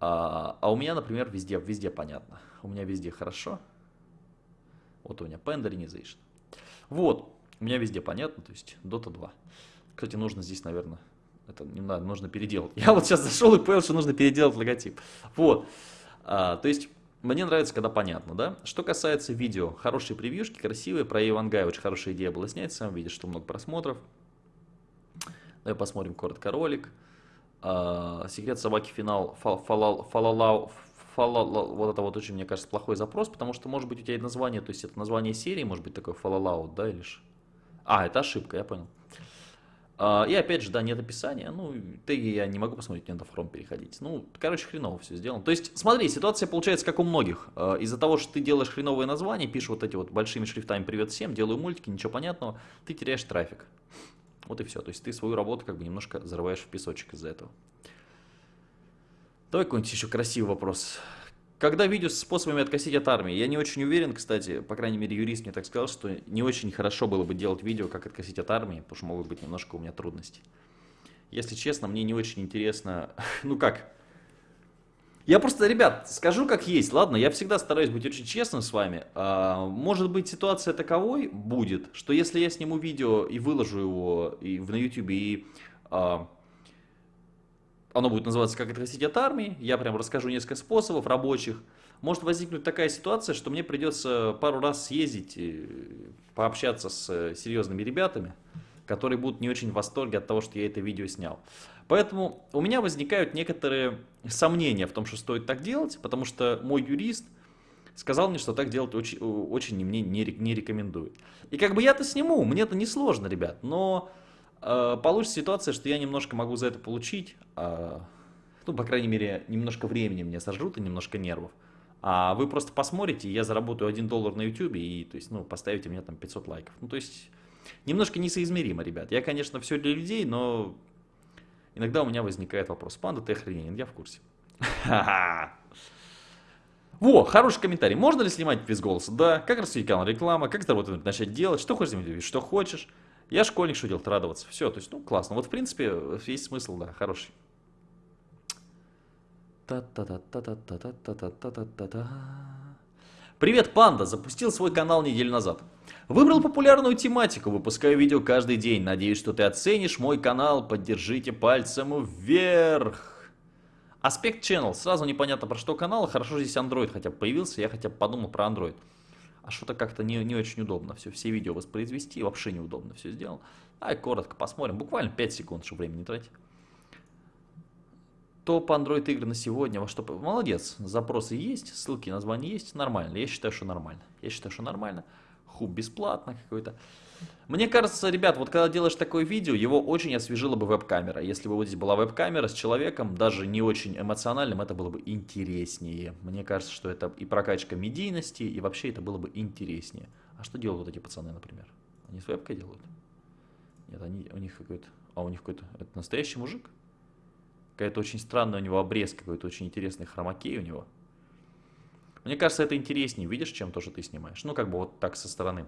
А, а у меня, например, везде, везде понятно. У меня везде хорошо. Вот у меня Penderization. Вот. У меня везде понятно, то есть Dota 2. Кстати, нужно здесь, наверное, это не надо, нужно переделать. Я вот сейчас зашел и понял, что нужно переделать логотип. Вот. А, то есть, мне нравится, когда понятно, да? Что касается видео, хорошие превьюшки, красивые, про Ивангая очень хорошая идея была снять, сам видишь, что много просмотров. Давай посмотрим коротко ролик. А, секрет собаки финал фалалау. Фалалау. Вот это вот очень, мне кажется, плохой запрос, потому что, может быть, у тебя название, то есть это название серии, может быть, такое фалалау, да, или же... А, это ошибка, я понял. А, и опять же, да, нет описания, ну, ты я не могу посмотреть, мне надо фром переходить. Ну, короче, хреново все сделано. То есть, смотри, ситуация получается как у многих. А, из-за того, что ты делаешь хреновые названия, пишешь вот эти вот большими шрифтами «Привет всем», делаю мультики, ничего понятного, ты теряешь трафик. Вот и все. То есть ты свою работу как бы немножко зарываешь в песочек из-за этого. Давай какой-нибудь еще красивый вопрос. Когда видео с способами откосить от армии? Я не очень уверен, кстати, по крайней мере юрист мне так сказал, что не очень хорошо было бы делать видео, как откосить от армии, потому что могут быть немножко у меня трудности. Если честно, мне не очень интересно, ну как, я просто, ребят, скажу как есть, ладно, я всегда стараюсь быть очень честным с вами. А, может быть ситуация таковой будет, что если я сниму видео и выложу его и на YouTube, и а, оно будет называться «Как откосить от армии», я прям расскажу несколько способов рабочих, может возникнуть такая ситуация, что мне придется пару раз съездить, пообщаться с э, серьезными ребятами, которые будут не очень в восторге от того, что я это видео снял. Поэтому у меня возникают некоторые сомнения в том, что стоит так делать, потому что мой юрист сказал мне, что так делать очень, очень мне не, не рекомендует. И как бы я-то сниму, мне это не сложно, ребят, но получится ситуация, что я немножко могу за это получить, э, ну, по крайней мере, немножко времени мне сожрут и немножко нервов. А вы просто посмотрите, я заработаю 1 доллар на YouTube и, то есть, ну, поставите мне там 500 лайков. Ну, то есть, немножко несоизмеримо, ребят. Я, конечно, все для людей, но иногда у меня возникает вопрос. Панда, ты охрененен, я в курсе. Во, хороший комментарий. Можно ли снимать без голоса? Да. Как рассудить канал реклама? Как заработать, начать делать? Что хочешь? Что хочешь? Я школьник, что делать? Радоваться. Все, то есть, ну, классно. Вот, в принципе, есть смысл, да, хороший. Привет, панда! Запустил свой канал неделю назад. Выбрал популярную тематику, выпускаю видео каждый день. Надеюсь, что ты оценишь мой канал. Поддержите пальцем вверх. Аспект Channel. Сразу непонятно про что канал. Хорошо здесь Android хотя бы появился. Я хотя бы подумал про Android. А что-то как-то не, не очень удобно все, все видео воспроизвести. Вообще неудобно все сделал. Ай, коротко посмотрим. Буквально 5 секунд, чтобы времени не тратить. Топ Android игры на сегодня, во что... Молодец, запросы есть, ссылки, названия есть, нормально. Я считаю, что нормально. Я считаю, что нормально хуб бесплатно какой-то. Мне кажется, ребят, вот когда делаешь такое видео, его очень освежила бы веб-камера. Если бы вот здесь была веб-камера с человеком, даже не очень эмоциональным, это было бы интереснее. Мне кажется, что это и прокачка медийности, и вообще это было бы интереснее. А что делают вот эти пацаны, например? Они с вебкой делают? Нет, они, у них какой-то... А у них какой-то... Это настоящий мужик? Какая-то очень странная у него обрез, какой-то очень интересный хромакей у него. Мне кажется, это интереснее, видишь, чем то, что ты снимаешь. Ну, как бы вот так со стороны.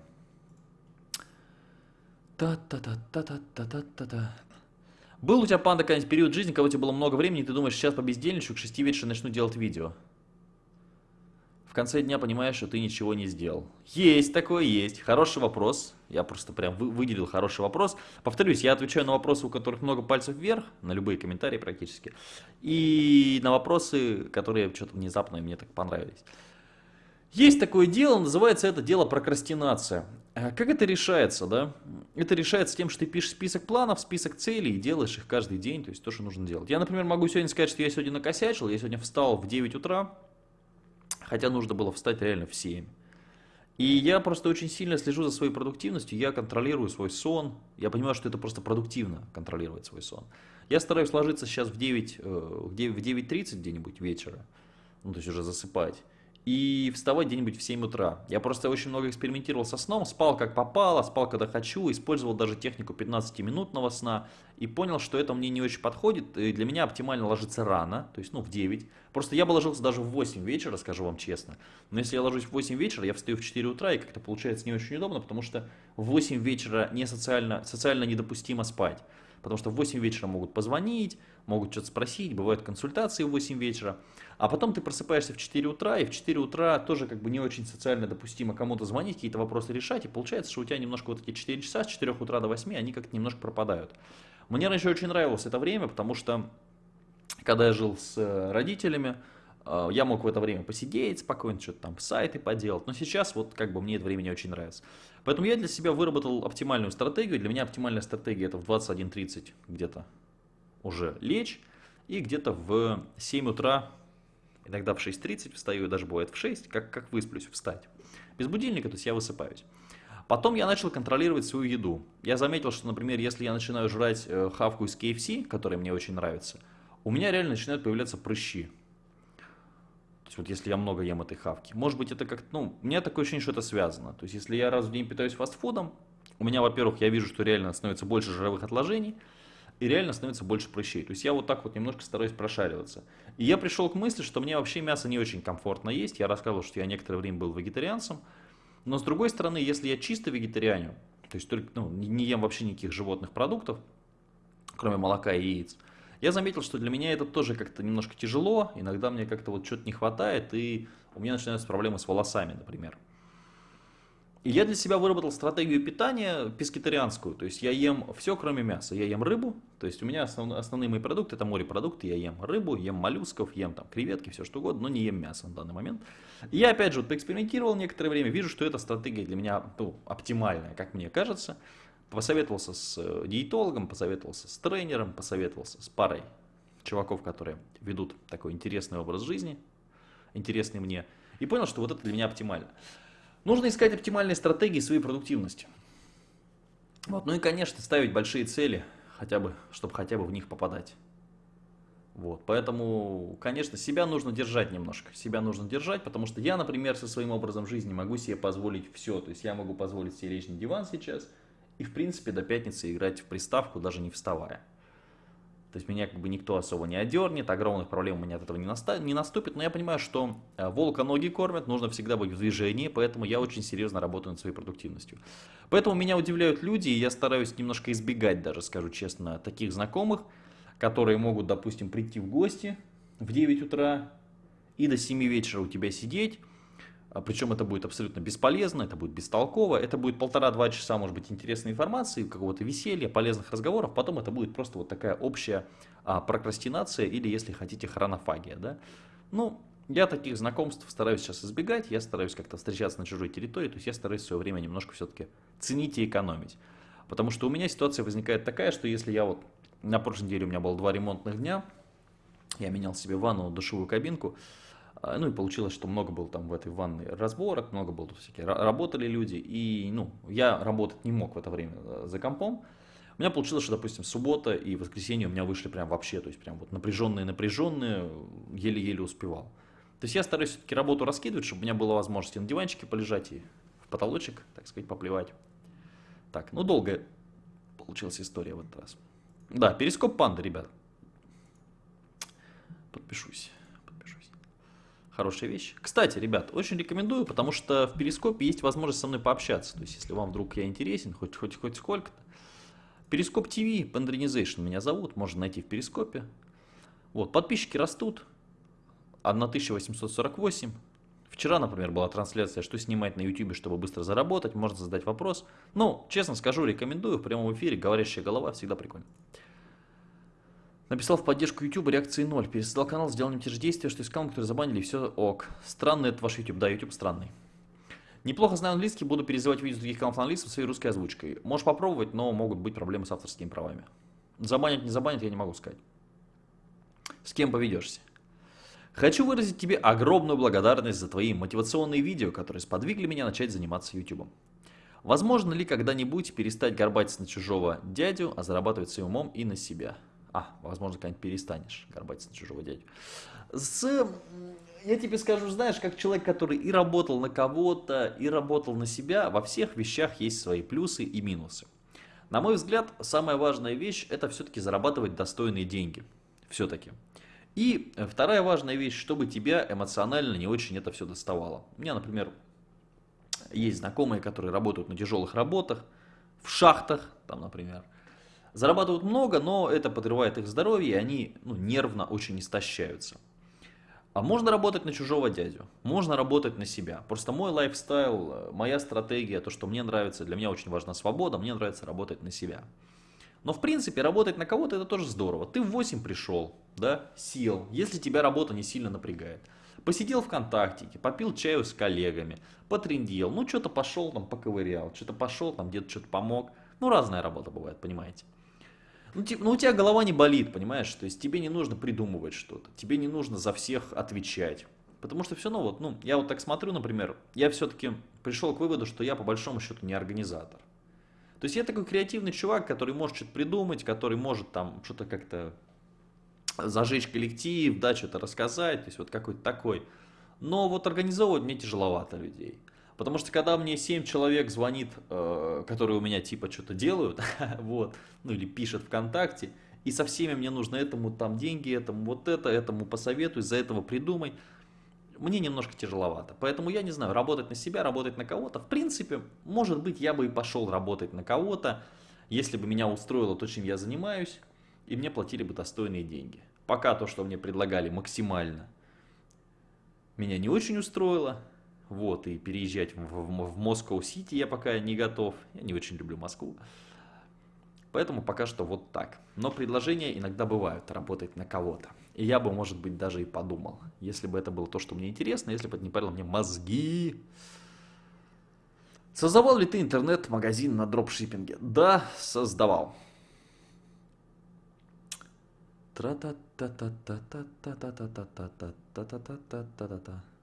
Та-та-та-та-та-та-та-та. Был у тебя, панда, какой-нибудь период жизни, когда у тебя было много времени, и ты думаешь, сейчас по бездельничаю, к 6 вечера начну делать видео? В конце дня понимаешь, что ты ничего не сделал? Есть такое, есть. Хороший вопрос. Я просто прям выделил хороший вопрос. Повторюсь, я отвечаю на вопросы, у которых много пальцев вверх, на любые комментарии практически. И на вопросы, которые что-то внезапно мне так понравились. Есть такое дело, называется это дело прокрастинация. А как это решается, да? Это решается тем, что ты пишешь список планов, список целей и делаешь их каждый день, то есть то, что нужно делать. Я, например, могу сегодня сказать, что я сегодня накосячил, я сегодня встал в 9 утра, хотя нужно было встать реально в 7. И я просто очень сильно слежу за своей продуктивностью, я контролирую свой сон, я понимаю, что это просто продуктивно контролировать свой сон. Я стараюсь ложиться сейчас в 9, э, в 9.30 где-нибудь вечера, ну то есть уже засыпать и вставать где-нибудь в 7 утра. Я просто очень много экспериментировал со сном, спал как попало, спал когда хочу, использовал даже технику 15-минутного сна и понял, что это мне не очень подходит. И для меня оптимально ложиться рано, то есть ну в 9. Просто я бы ложился даже в 8 вечера, скажу вам честно. Но если я ложусь в 8 вечера, я встаю в 4 утра и как-то получается не очень удобно, потому что в 8 вечера не социально, социально недопустимо спать. Потому что в 8 вечера могут позвонить, могут что-то спросить, бывают консультации в 8 вечера. А потом ты просыпаешься в 4 утра, и в 4 утра тоже как бы не очень социально допустимо кому-то звонить, какие-то вопросы решать, и получается, что у тебя немножко вот эти 4 часа с 4 утра до 8, они как-то немножко пропадают. Мне раньше очень нравилось это время, потому что когда я жил с э, родителями, э, я мог в это время посидеть спокойно, что-то там сайты поделать, но сейчас вот как бы мне это время не очень нравится. Поэтому я для себя выработал оптимальную стратегию. Для меня оптимальная стратегия это в 21.30 где-то уже лечь и где-то в 7 утра Иногда в 6.30 встаю, даже бывает в 6, как, как высплюсь, встать. Без будильника, то есть я высыпаюсь. Потом я начал контролировать свою еду. Я заметил, что, например, если я начинаю жрать э, хавку из KFC, которая мне очень нравится, у меня реально начинают появляться прыщи. То есть вот если я много ем этой хавки. Может быть это как ну, у меня такое ощущение, что это связано. То есть если я раз в день питаюсь фастфудом, у меня, во-первых, я вижу, что реально становится больше жировых отложений, и реально становится больше прыщей. То есть я вот так вот немножко стараюсь прошариваться. И я пришел к мысли, что мне вообще мясо не очень комфортно есть. Я рассказывал, что я некоторое время был вегетарианцем. Но с другой стороны, если я чисто вегетарианю, то есть только, ну, не ем вообще никаких животных продуктов, кроме молока и яиц, я заметил, что для меня это тоже как-то немножко тяжело. Иногда мне как-то вот что-то не хватает, и у меня начинаются проблемы с волосами, например. И я для себя выработал стратегию питания пескетарианскую, то есть я ем все, кроме мяса. Я ем рыбу, то есть у меня основ, основные мои продукты это морепродукты, я ем рыбу, ем моллюсков, ем там креветки, все что угодно, но не ем мясо на данный момент. Я опять же вот поэкспериментировал некоторое время, вижу, что эта стратегия для меня ну, оптимальная, как мне кажется. Посоветовался с э, диетологом, посоветовался с тренером, посоветовался с парой чуваков, которые ведут такой интересный образ жизни, интересный мне, и понял, что вот это для меня оптимально. Нужно искать оптимальные стратегии своей продуктивности. Вот. Ну и, конечно, ставить большие цели, хотя бы, чтобы хотя бы в них попадать. Вот, поэтому, конечно, себя нужно держать немножко, себя нужно держать, потому что я, например, со своим образом жизни могу себе позволить все, то есть я могу позволить себе лечь на диван сейчас и, в принципе, до пятницы играть в приставку, даже не вставая. То есть меня как бы никто особо не одернет, огромных проблем у меня от этого не, наста- не наступит. Но я понимаю, что э, волка ноги кормят, нужно всегда быть в движении, поэтому я очень серьезно работаю над своей продуктивностью. Поэтому меня удивляют люди, и я стараюсь немножко избегать даже, скажу честно, таких знакомых, которые могут, допустим, прийти в гости в 9 утра и до 7 вечера у тебя сидеть, Причем это будет абсолютно бесполезно, это будет бестолково, это будет полтора-два часа, может быть, интересной информации, какого-то веселья, полезных разговоров, потом это будет просто вот такая общая а, прокрастинация или, если хотите, хронофагия. Да? Ну, я таких знакомств стараюсь сейчас избегать, я стараюсь как-то встречаться на чужой территории, то есть я стараюсь свое время немножко все-таки ценить и экономить. Потому что у меня ситуация возникает такая, что если я вот, на прошлой неделе у меня было два ремонтных дня, я менял себе ванну, душевую кабинку, а, ну и получилось, что много было там в этой ванной разборок, много было тут всякие, работали люди, и ну, я работать не мог в это время э, за компом. У меня получилось, что, допустим, суббота и воскресенье у меня вышли прям вообще, то есть прям вот напряженные-напряженные, еле-еле успевал. То есть я стараюсь все-таки работу раскидывать, чтобы у меня была возможность на диванчике полежать и в потолочек, так сказать, поплевать. Так, ну долго получилась история в этот раз. Да, перископ панда, ребят. Подпишусь. Хорошая вещь. Кстати, ребят, очень рекомендую, потому что в Перископе есть возможность со мной пообщаться. То есть, если вам вдруг я интересен, хоть, хоть, хоть сколько-то. Перископ ТВ, Pandrenization меня зовут, можно найти в Перископе. Вот, подписчики растут. 1848. Вчера, например, была трансляция, что снимать на YouTube, чтобы быстро заработать, можно задать вопрос. Ну, честно скажу, рекомендую в прямом эфире, говорящая голова, всегда прикольно. Написал в поддержку YouTube реакции 0. Пересоздал канал, сделал не те же действия, что искал, которые забанили, и все ок. Странный это ваш YouTube. Да, YouTube странный. Неплохо знаю английский, буду перезывать видео с других каналов на английском своей русской озвучкой. Можешь попробовать, но могут быть проблемы с авторскими правами. Забанить, не забанить, я не могу сказать. С кем поведешься? Хочу выразить тебе огромную благодарность за твои мотивационные видео, которые сподвигли меня начать заниматься YouTube. Возможно ли когда-нибудь перестать горбатиться на чужого дядю, а зарабатывать своим умом и на себя? А, возможно, когда-нибудь перестанешь горбатиться на чужого дядю. С... Я тебе скажу, знаешь, как человек, который и работал на кого-то, и работал на себя, во всех вещах есть свои плюсы и минусы. На мой взгляд, самая важная вещь – это все-таки зарабатывать достойные деньги. Все-таки. И вторая важная вещь, чтобы тебя эмоционально не очень это все доставало. У меня, например, есть знакомые, которые работают на тяжелых работах, в шахтах, там, например, Зарабатывают много, но это подрывает их здоровье, и они ну, нервно очень истощаются. А можно работать на чужого дядю, можно работать на себя. Просто мой лайфстайл, э, моя стратегия, то, что мне нравится, для меня очень важна свобода, мне нравится работать на себя. Но в принципе работать на кого-то это тоже здорово. Ты в 8 пришел, да, сел, если тебя работа не сильно напрягает. Посидел ВКонтактике, попил чаю с коллегами, потрендел, ну что-то пошел там поковырял, что-то пошел там где-то что-то помог. Ну разная работа бывает, понимаете. Ну, типа, ну, у тебя голова не болит, понимаешь? То есть тебе не нужно придумывать что-то, тебе не нужно за всех отвечать. Потому что все равно, вот, ну, я вот так смотрю, например, я все-таки пришел к выводу, что я по большому счету не организатор. То есть я такой креативный чувак, который может что-то придумать, который может там что-то как-то зажечь коллектив, да, что-то рассказать, то есть вот какой-то такой. Но вот организовывать мне тяжеловато людей. Потому что когда мне 7 человек звонит, э, которые у меня типа что-то делают, вот, ну или пишет ВКонтакте, и со всеми мне нужно этому там деньги, этому вот это, этому посоветуй, за этого придумай, мне немножко тяжеловато. Поэтому я не знаю, работать на себя, работать на кого-то. В принципе, может быть, я бы и пошел работать на кого-то, если бы меня устроило то, чем я занимаюсь, и мне платили бы достойные деньги. Пока то, что мне предлагали максимально, меня не очень устроило. Вот, и переезжать в, в, в Москву-Сити я пока не готов. Я не очень люблю Москву. Поэтому пока что вот так. Но предложения иногда бывают работать на кого-то. И я бы, может быть, даже и подумал, если бы это было то, что мне интересно, если бы это не парило мне мозги. Создавал ли ты интернет-магазин на дропшиппинге? Да, создавал. Тра-та-та-та-та-та-та-та-та-та-та-та-та-та.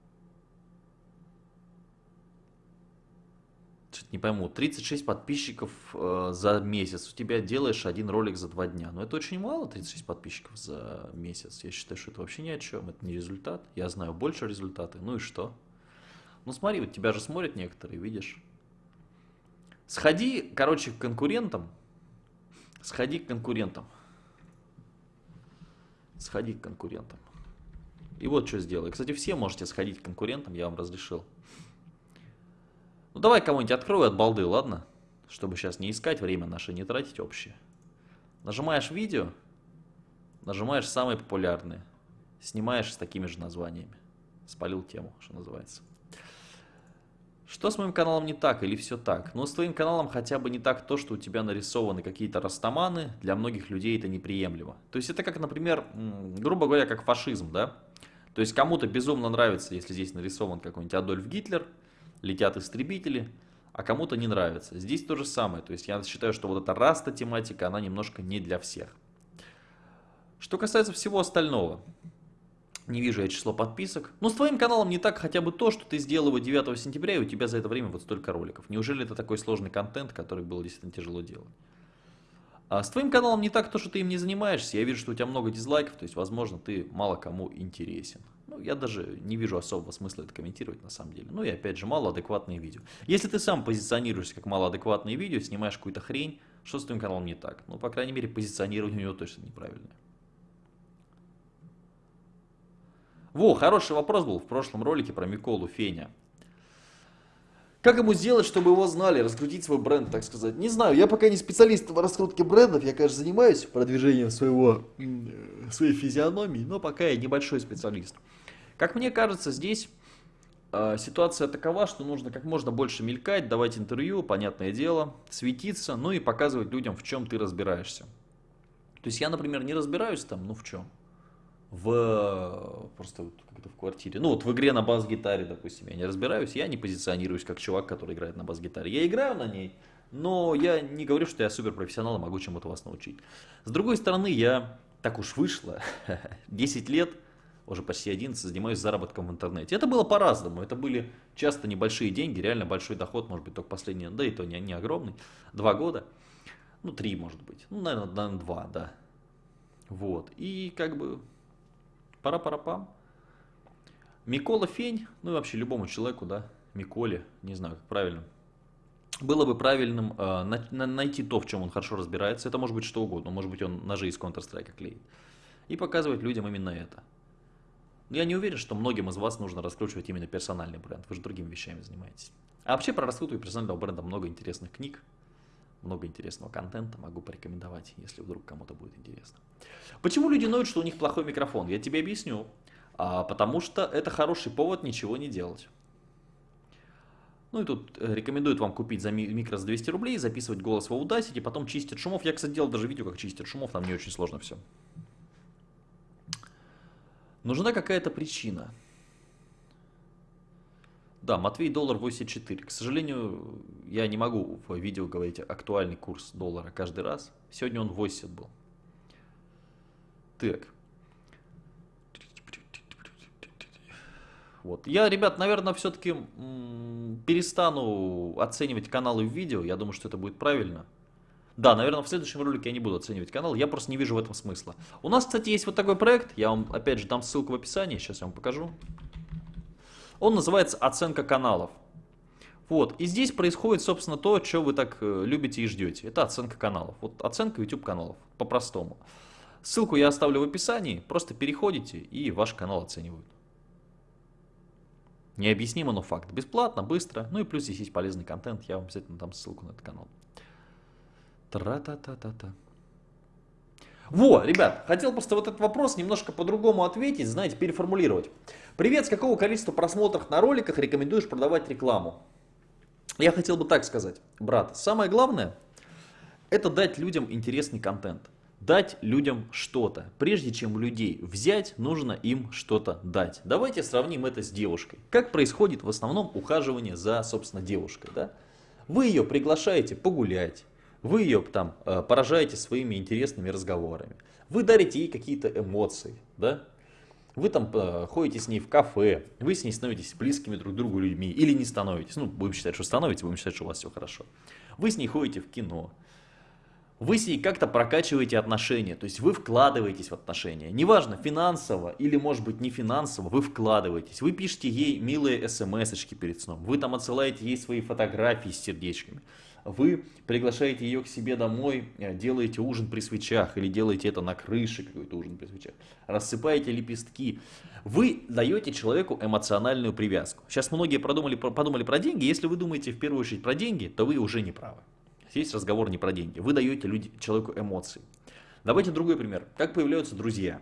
Что-то не пойму, 36 подписчиков э, за месяц. У тебя делаешь один ролик за два дня. Но это очень мало, 36 подписчиков за месяц. Я считаю, что это вообще ни о чем. Это не результат. Я знаю больше результаты. Ну и что? Ну смотри, вот тебя же смотрят некоторые, видишь. Сходи, короче, к конкурентам. Сходи к конкурентам. Сходи к конкурентам. И вот что сделай. Кстати, все можете сходить к конкурентам, я вам разрешил. Ну давай кого-нибудь открою от балды, ладно? Чтобы сейчас не искать, время наше не тратить общее. Нажимаешь видео, нажимаешь самые популярные, снимаешь с такими же названиями. Спалил тему, что называется. Что с моим каналом не так или все так? Ну, с твоим каналом хотя бы не так то, что у тебя нарисованы какие-то растаманы. Для многих людей это неприемлемо. То есть это как, например, грубо говоря, как фашизм, да? То есть кому-то безумно нравится, если здесь нарисован какой-нибудь Адольф Гитлер – летят истребители, а кому-то не нравится. Здесь то же самое. То есть я считаю, что вот эта раста тематика, она немножко не для всех. Что касается всего остального, не вижу я число подписок. Ну, с твоим каналом не так хотя бы то, что ты сделал его 9 сентября, и у тебя за это время вот столько роликов. Неужели это такой сложный контент, который было действительно тяжело делать? А с твоим каналом не так то, что ты им не занимаешься. Я вижу, что у тебя много дизлайков, то есть, возможно, ты мало кому интересен. Ну, я даже не вижу особого смысла это комментировать на самом деле. Ну и опять же, малоадекватные видео. Если ты сам позиционируешься как малоадекватные видео, снимаешь какую-то хрень, что с твоим каналом не так? Ну, по крайней мере, позиционирование у него точно неправильное. Во, хороший вопрос был в прошлом ролике про Миколу Феня. Как ему сделать, чтобы его знали, раскрутить свой бренд, так сказать? Не знаю, я пока не специалист в раскрутке брендов, я, конечно, занимаюсь продвижением своего, своей физиономии, но пока я небольшой специалист. Как мне кажется, здесь э, ситуация такова, что нужно как можно больше мелькать, давать интервью, понятное дело, светиться, ну и показывать людям, в чем ты разбираешься. То есть я, например, не разбираюсь там, ну в чем? В просто вот как-то в квартире. Ну вот в игре на бас-гитаре, допустим, я не разбираюсь, я не позиционируюсь как чувак, который играет на бас-гитаре. Я играю на ней, но я не говорю, что я суперпрофессионал и могу чему-то вас научить. С другой стороны, я, так уж вышло, 10 лет, уже почти 11, занимаюсь заработком в интернете. Это было по-разному, это были часто небольшие деньги, реально большой доход, может быть, только последний, да и то не, не огромный, два года. Ну, три, может быть. Ну, наверное, два, да. Вот. И как бы пара-пара-пам. Микола Фень, ну и вообще любому человеку, да, Миколе, не знаю, как правильно. Было бы правильным э, на, на, найти то, в чем он хорошо разбирается. Это может быть что угодно. Может быть, он ножи из Counter-Strike клеит. И показывать людям именно это. Но я не уверен, что многим из вас нужно раскручивать именно персональный бренд. Вы же другими вещами занимаетесь. А вообще про раскрутку персонального бренда много интересных книг много интересного контента, могу порекомендовать, если вдруг кому-то будет интересно. Почему люди ноют, что у них плохой микрофон? Я тебе объясню. А, потому что это хороший повод ничего не делать. Ну и тут э, рекомендуют вам купить за микро за 200 рублей, записывать голос в Audacity, потом чистить шумов. Я, кстати, делал даже видео, как чистить шумов, там не очень сложно все. Нужна какая-то причина. Да, Матвей доллар 84. К сожалению, я не могу в видео говорить актуальный курс доллара каждый раз. Сегодня он 80 был. Так. Вот. Я, ребят, наверное, все-таки перестану оценивать каналы в видео. Я думаю, что это будет правильно. Да, наверное, в следующем ролике я не буду оценивать канал. Я просто не вижу в этом смысла. У нас, кстати, есть вот такой проект. Я вам, опять же, дам ссылку в описании. Сейчас я вам покажу. Он называется «Оценка каналов». Вот, и здесь происходит, собственно, то, что вы так э, любите и ждете. Это оценка каналов. Вот оценка YouTube каналов, по-простому. Ссылку я оставлю в описании, просто переходите и ваш канал оценивают. Необъяснимо, но факт. Бесплатно, быстро. Ну и плюс здесь есть полезный контент. Я вам обязательно дам ссылку на этот канал. Тра-та-та-та-та. Во, ребят, хотел просто вот этот вопрос немножко по-другому ответить, знаете, переформулировать. Привет, с какого количества просмотров на роликах рекомендуешь продавать рекламу? Я хотел бы так сказать, брат, самое главное, это дать людям интересный контент. Дать людям что-то. Прежде чем людей взять, нужно им что-то дать. Давайте сравним это с девушкой. Как происходит в основном ухаживание за, собственно, девушкой. Да? Вы ее приглашаете погулять, вы ее там э, поражаете своими интересными разговорами. Вы дарите ей какие-то эмоции, да? Вы там э, ходите с ней в кафе, вы с ней становитесь близкими друг другу людьми или не становитесь. Ну, будем считать, что становитесь, будем считать, что у вас все хорошо. Вы с ней ходите в кино. Вы с ней как-то прокачиваете отношения, то есть вы вкладываетесь в отношения. Неважно, финансово или, может быть, не финансово, вы вкладываетесь. Вы пишете ей милые смс-очки перед сном. Вы там отсылаете ей свои фотографии с сердечками вы приглашаете ее к себе домой, э, делаете ужин при свечах или делаете это на крыше, какой-то ужин при свечах, рассыпаете лепестки. Вы даете человеку эмоциональную привязку. Сейчас многие продумали, подумали про деньги. Если вы думаете в первую очередь про деньги, то вы уже не правы. Здесь разговор не про деньги. Вы даете люди, человеку эмоции. Давайте другой пример. Как появляются друзья?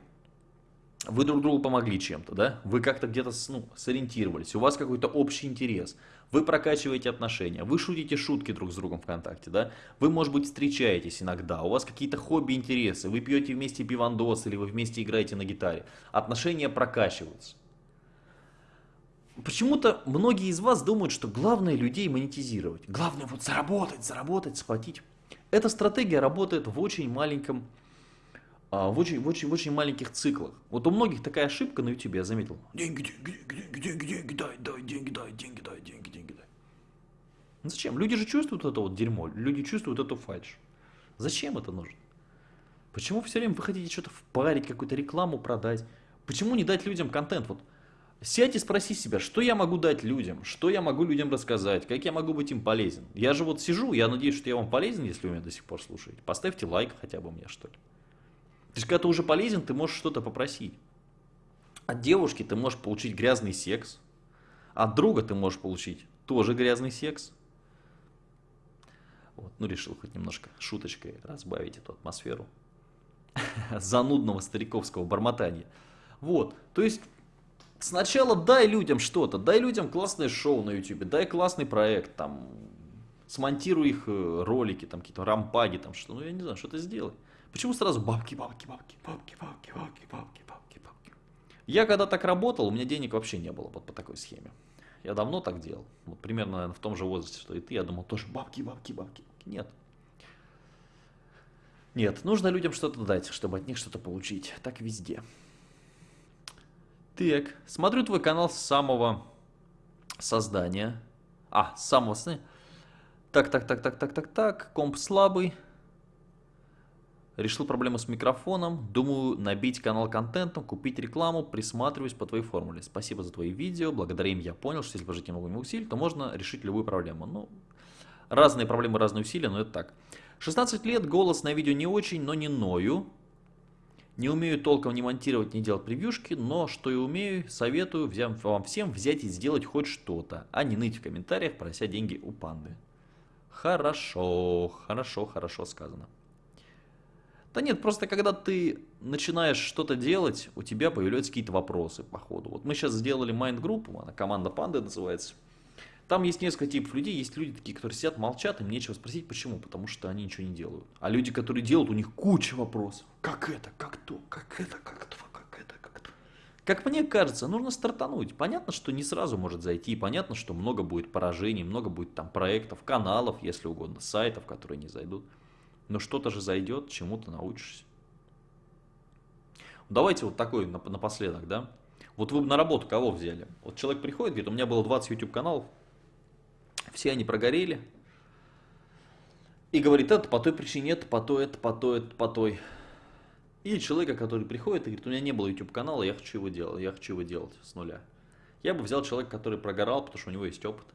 Вы друг другу помогли чем-то, да? Вы как-то где-то ну, сориентировались, у вас какой-то общий интерес. Вы прокачиваете отношения, вы шутите шутки друг с другом ВКонтакте, да? Вы, может быть, встречаетесь иногда, у вас какие-то хобби, интересы, вы пьете вместе пивандос или вы вместе играете на гитаре. Отношения прокачиваются. Почему-то многие из вас думают, что главное людей монетизировать. Главное вот заработать, заработать, схватить. Эта стратегия работает в очень маленьком в очень, в, очень, в очень маленьких циклах. Вот у многих такая ошибка на YouTube, я заметил. Деньги, деньги, деньги, деньги, деньги, дай, дай, деньги, дай, деньги, дай, деньги, деньги, дай. Ну зачем? Люди же чувствуют это вот дерьмо, люди чувствуют эту фальш. Зачем это нужно? Почему все время вы хотите что-то впарить, какую-то рекламу продать? Почему не дать людям контент? Вот сядь и спроси себя, что я могу дать людям, что я могу людям рассказать, как я могу быть им полезен. Я же вот сижу, я надеюсь, что я вам полезен, если вы меня до сих пор слушаете. Поставьте лайк хотя бы мне, что ли. То есть, когда ты уже полезен, ты можешь что-то попросить. От девушки ты можешь получить грязный секс. От друга ты можешь получить тоже грязный секс. Вот, ну, решил хоть немножко шуточкой разбавить эту атмосферу занудного стариковского бормотания. Вот, то есть, сначала дай людям что-то, дай людям классное шоу на YouTube, дай классный проект, там, смонтируй их э, ролики, там, какие-то рампаги, там, что, ну, я не знаю, что-то сделай. Почему сразу бабки, бабки, бабки, бабки, бабки, бабки, бабки, бабки, бабки? Я когда так работал, у меня денег вообще не было вот по такой схеме. Я давно так делал. Вот примерно, наверное, в том же возрасте, что и ты. Я думал, тоже бабки, бабки, бабки. Нет. Нет, нужно людям что-то дать, чтобы от них что-то получить. Так везде. Так, смотрю твой канал с самого создания. А, с самого создания. Так, так, так, так, так, так, так. Комп слабый. Решил проблему с микрофоном. Думаю набить канал контентом, купить рекламу, присматриваюсь по твоей формуле. Спасибо за твои видео. Благодаря им я понял, что если вложить немного усилий, то можно решить любую проблему. Ну, разные проблемы, разные усилия, но это так. 16 лет, голос на видео не очень, но не ною. Не умею толком не монтировать, не делать превьюшки, но что и умею, советую вам всем взять и сделать хоть что-то, а не ныть в комментариях, прося деньги у панды. Хорошо, хорошо, хорошо сказано. Да нет, просто когда ты начинаешь что-то делать, у тебя появляются какие-то вопросы по ходу. Вот мы сейчас сделали майнд-группу, она команда панды называется. Там есть несколько типов людей, есть люди такие, которые сидят, молчат, им нечего спросить, почему, потому что они ничего не делают. А люди, которые делают, у них куча вопросов. Как это, как то, как это, как то, как это, как то. Как мне кажется, нужно стартануть. Понятно, что не сразу может зайти, понятно, что много будет поражений, много будет там проектов, каналов, если угодно, сайтов, которые не зайдут. Но что-то же зайдет, чему-то научишься. Давайте вот такой напоследок, да? Вот вы бы на работу кого взяли? Вот человек приходит, говорит, у меня было 20 YouTube каналов, все они прогорели. И говорит, это по той причине, это по той, это по той, это по той. Или человека, который приходит и говорит, у меня не было YouTube канала, я хочу его делать, я хочу его делать с нуля. Я бы взял человека, который прогорал, потому что у него есть опыт.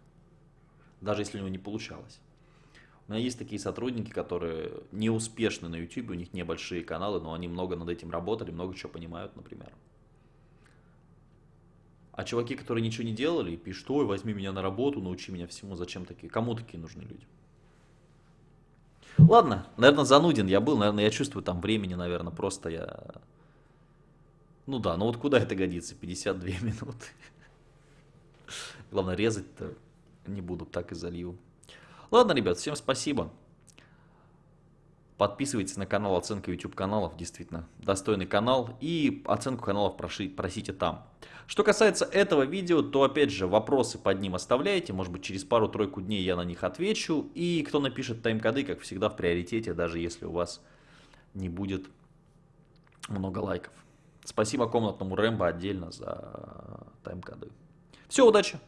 Даже если у него не получалось. Меня есть такие сотрудники, которые не успешны на YouTube, у них небольшие каналы, но они много над этим работали, много чего понимают, например. А чуваки, которые ничего не делали, пишут, ой, возьми меня на работу, научи меня всему, зачем такие, кому такие нужны люди? Ладно, наверное, зануден я был, наверное, я чувствую там времени, наверное, просто я... Ну да, ну вот куда это годится, 52 минуты. Главное, резать-то не буду, так и залью. Ладно, ребят, всем спасибо. Подписывайтесь на канал оценка YouTube каналов, действительно достойный канал. И оценку каналов проши, просите там. Что касается этого видео, то опять же вопросы под ним оставляйте. Может быть через пару-тройку дней я на них отвечу. И кто напишет тайм-коды, как всегда в приоритете, даже если у вас не будет много лайков. Спасибо комнатному Рэмбо отдельно за тайм-коды. Все, удачи!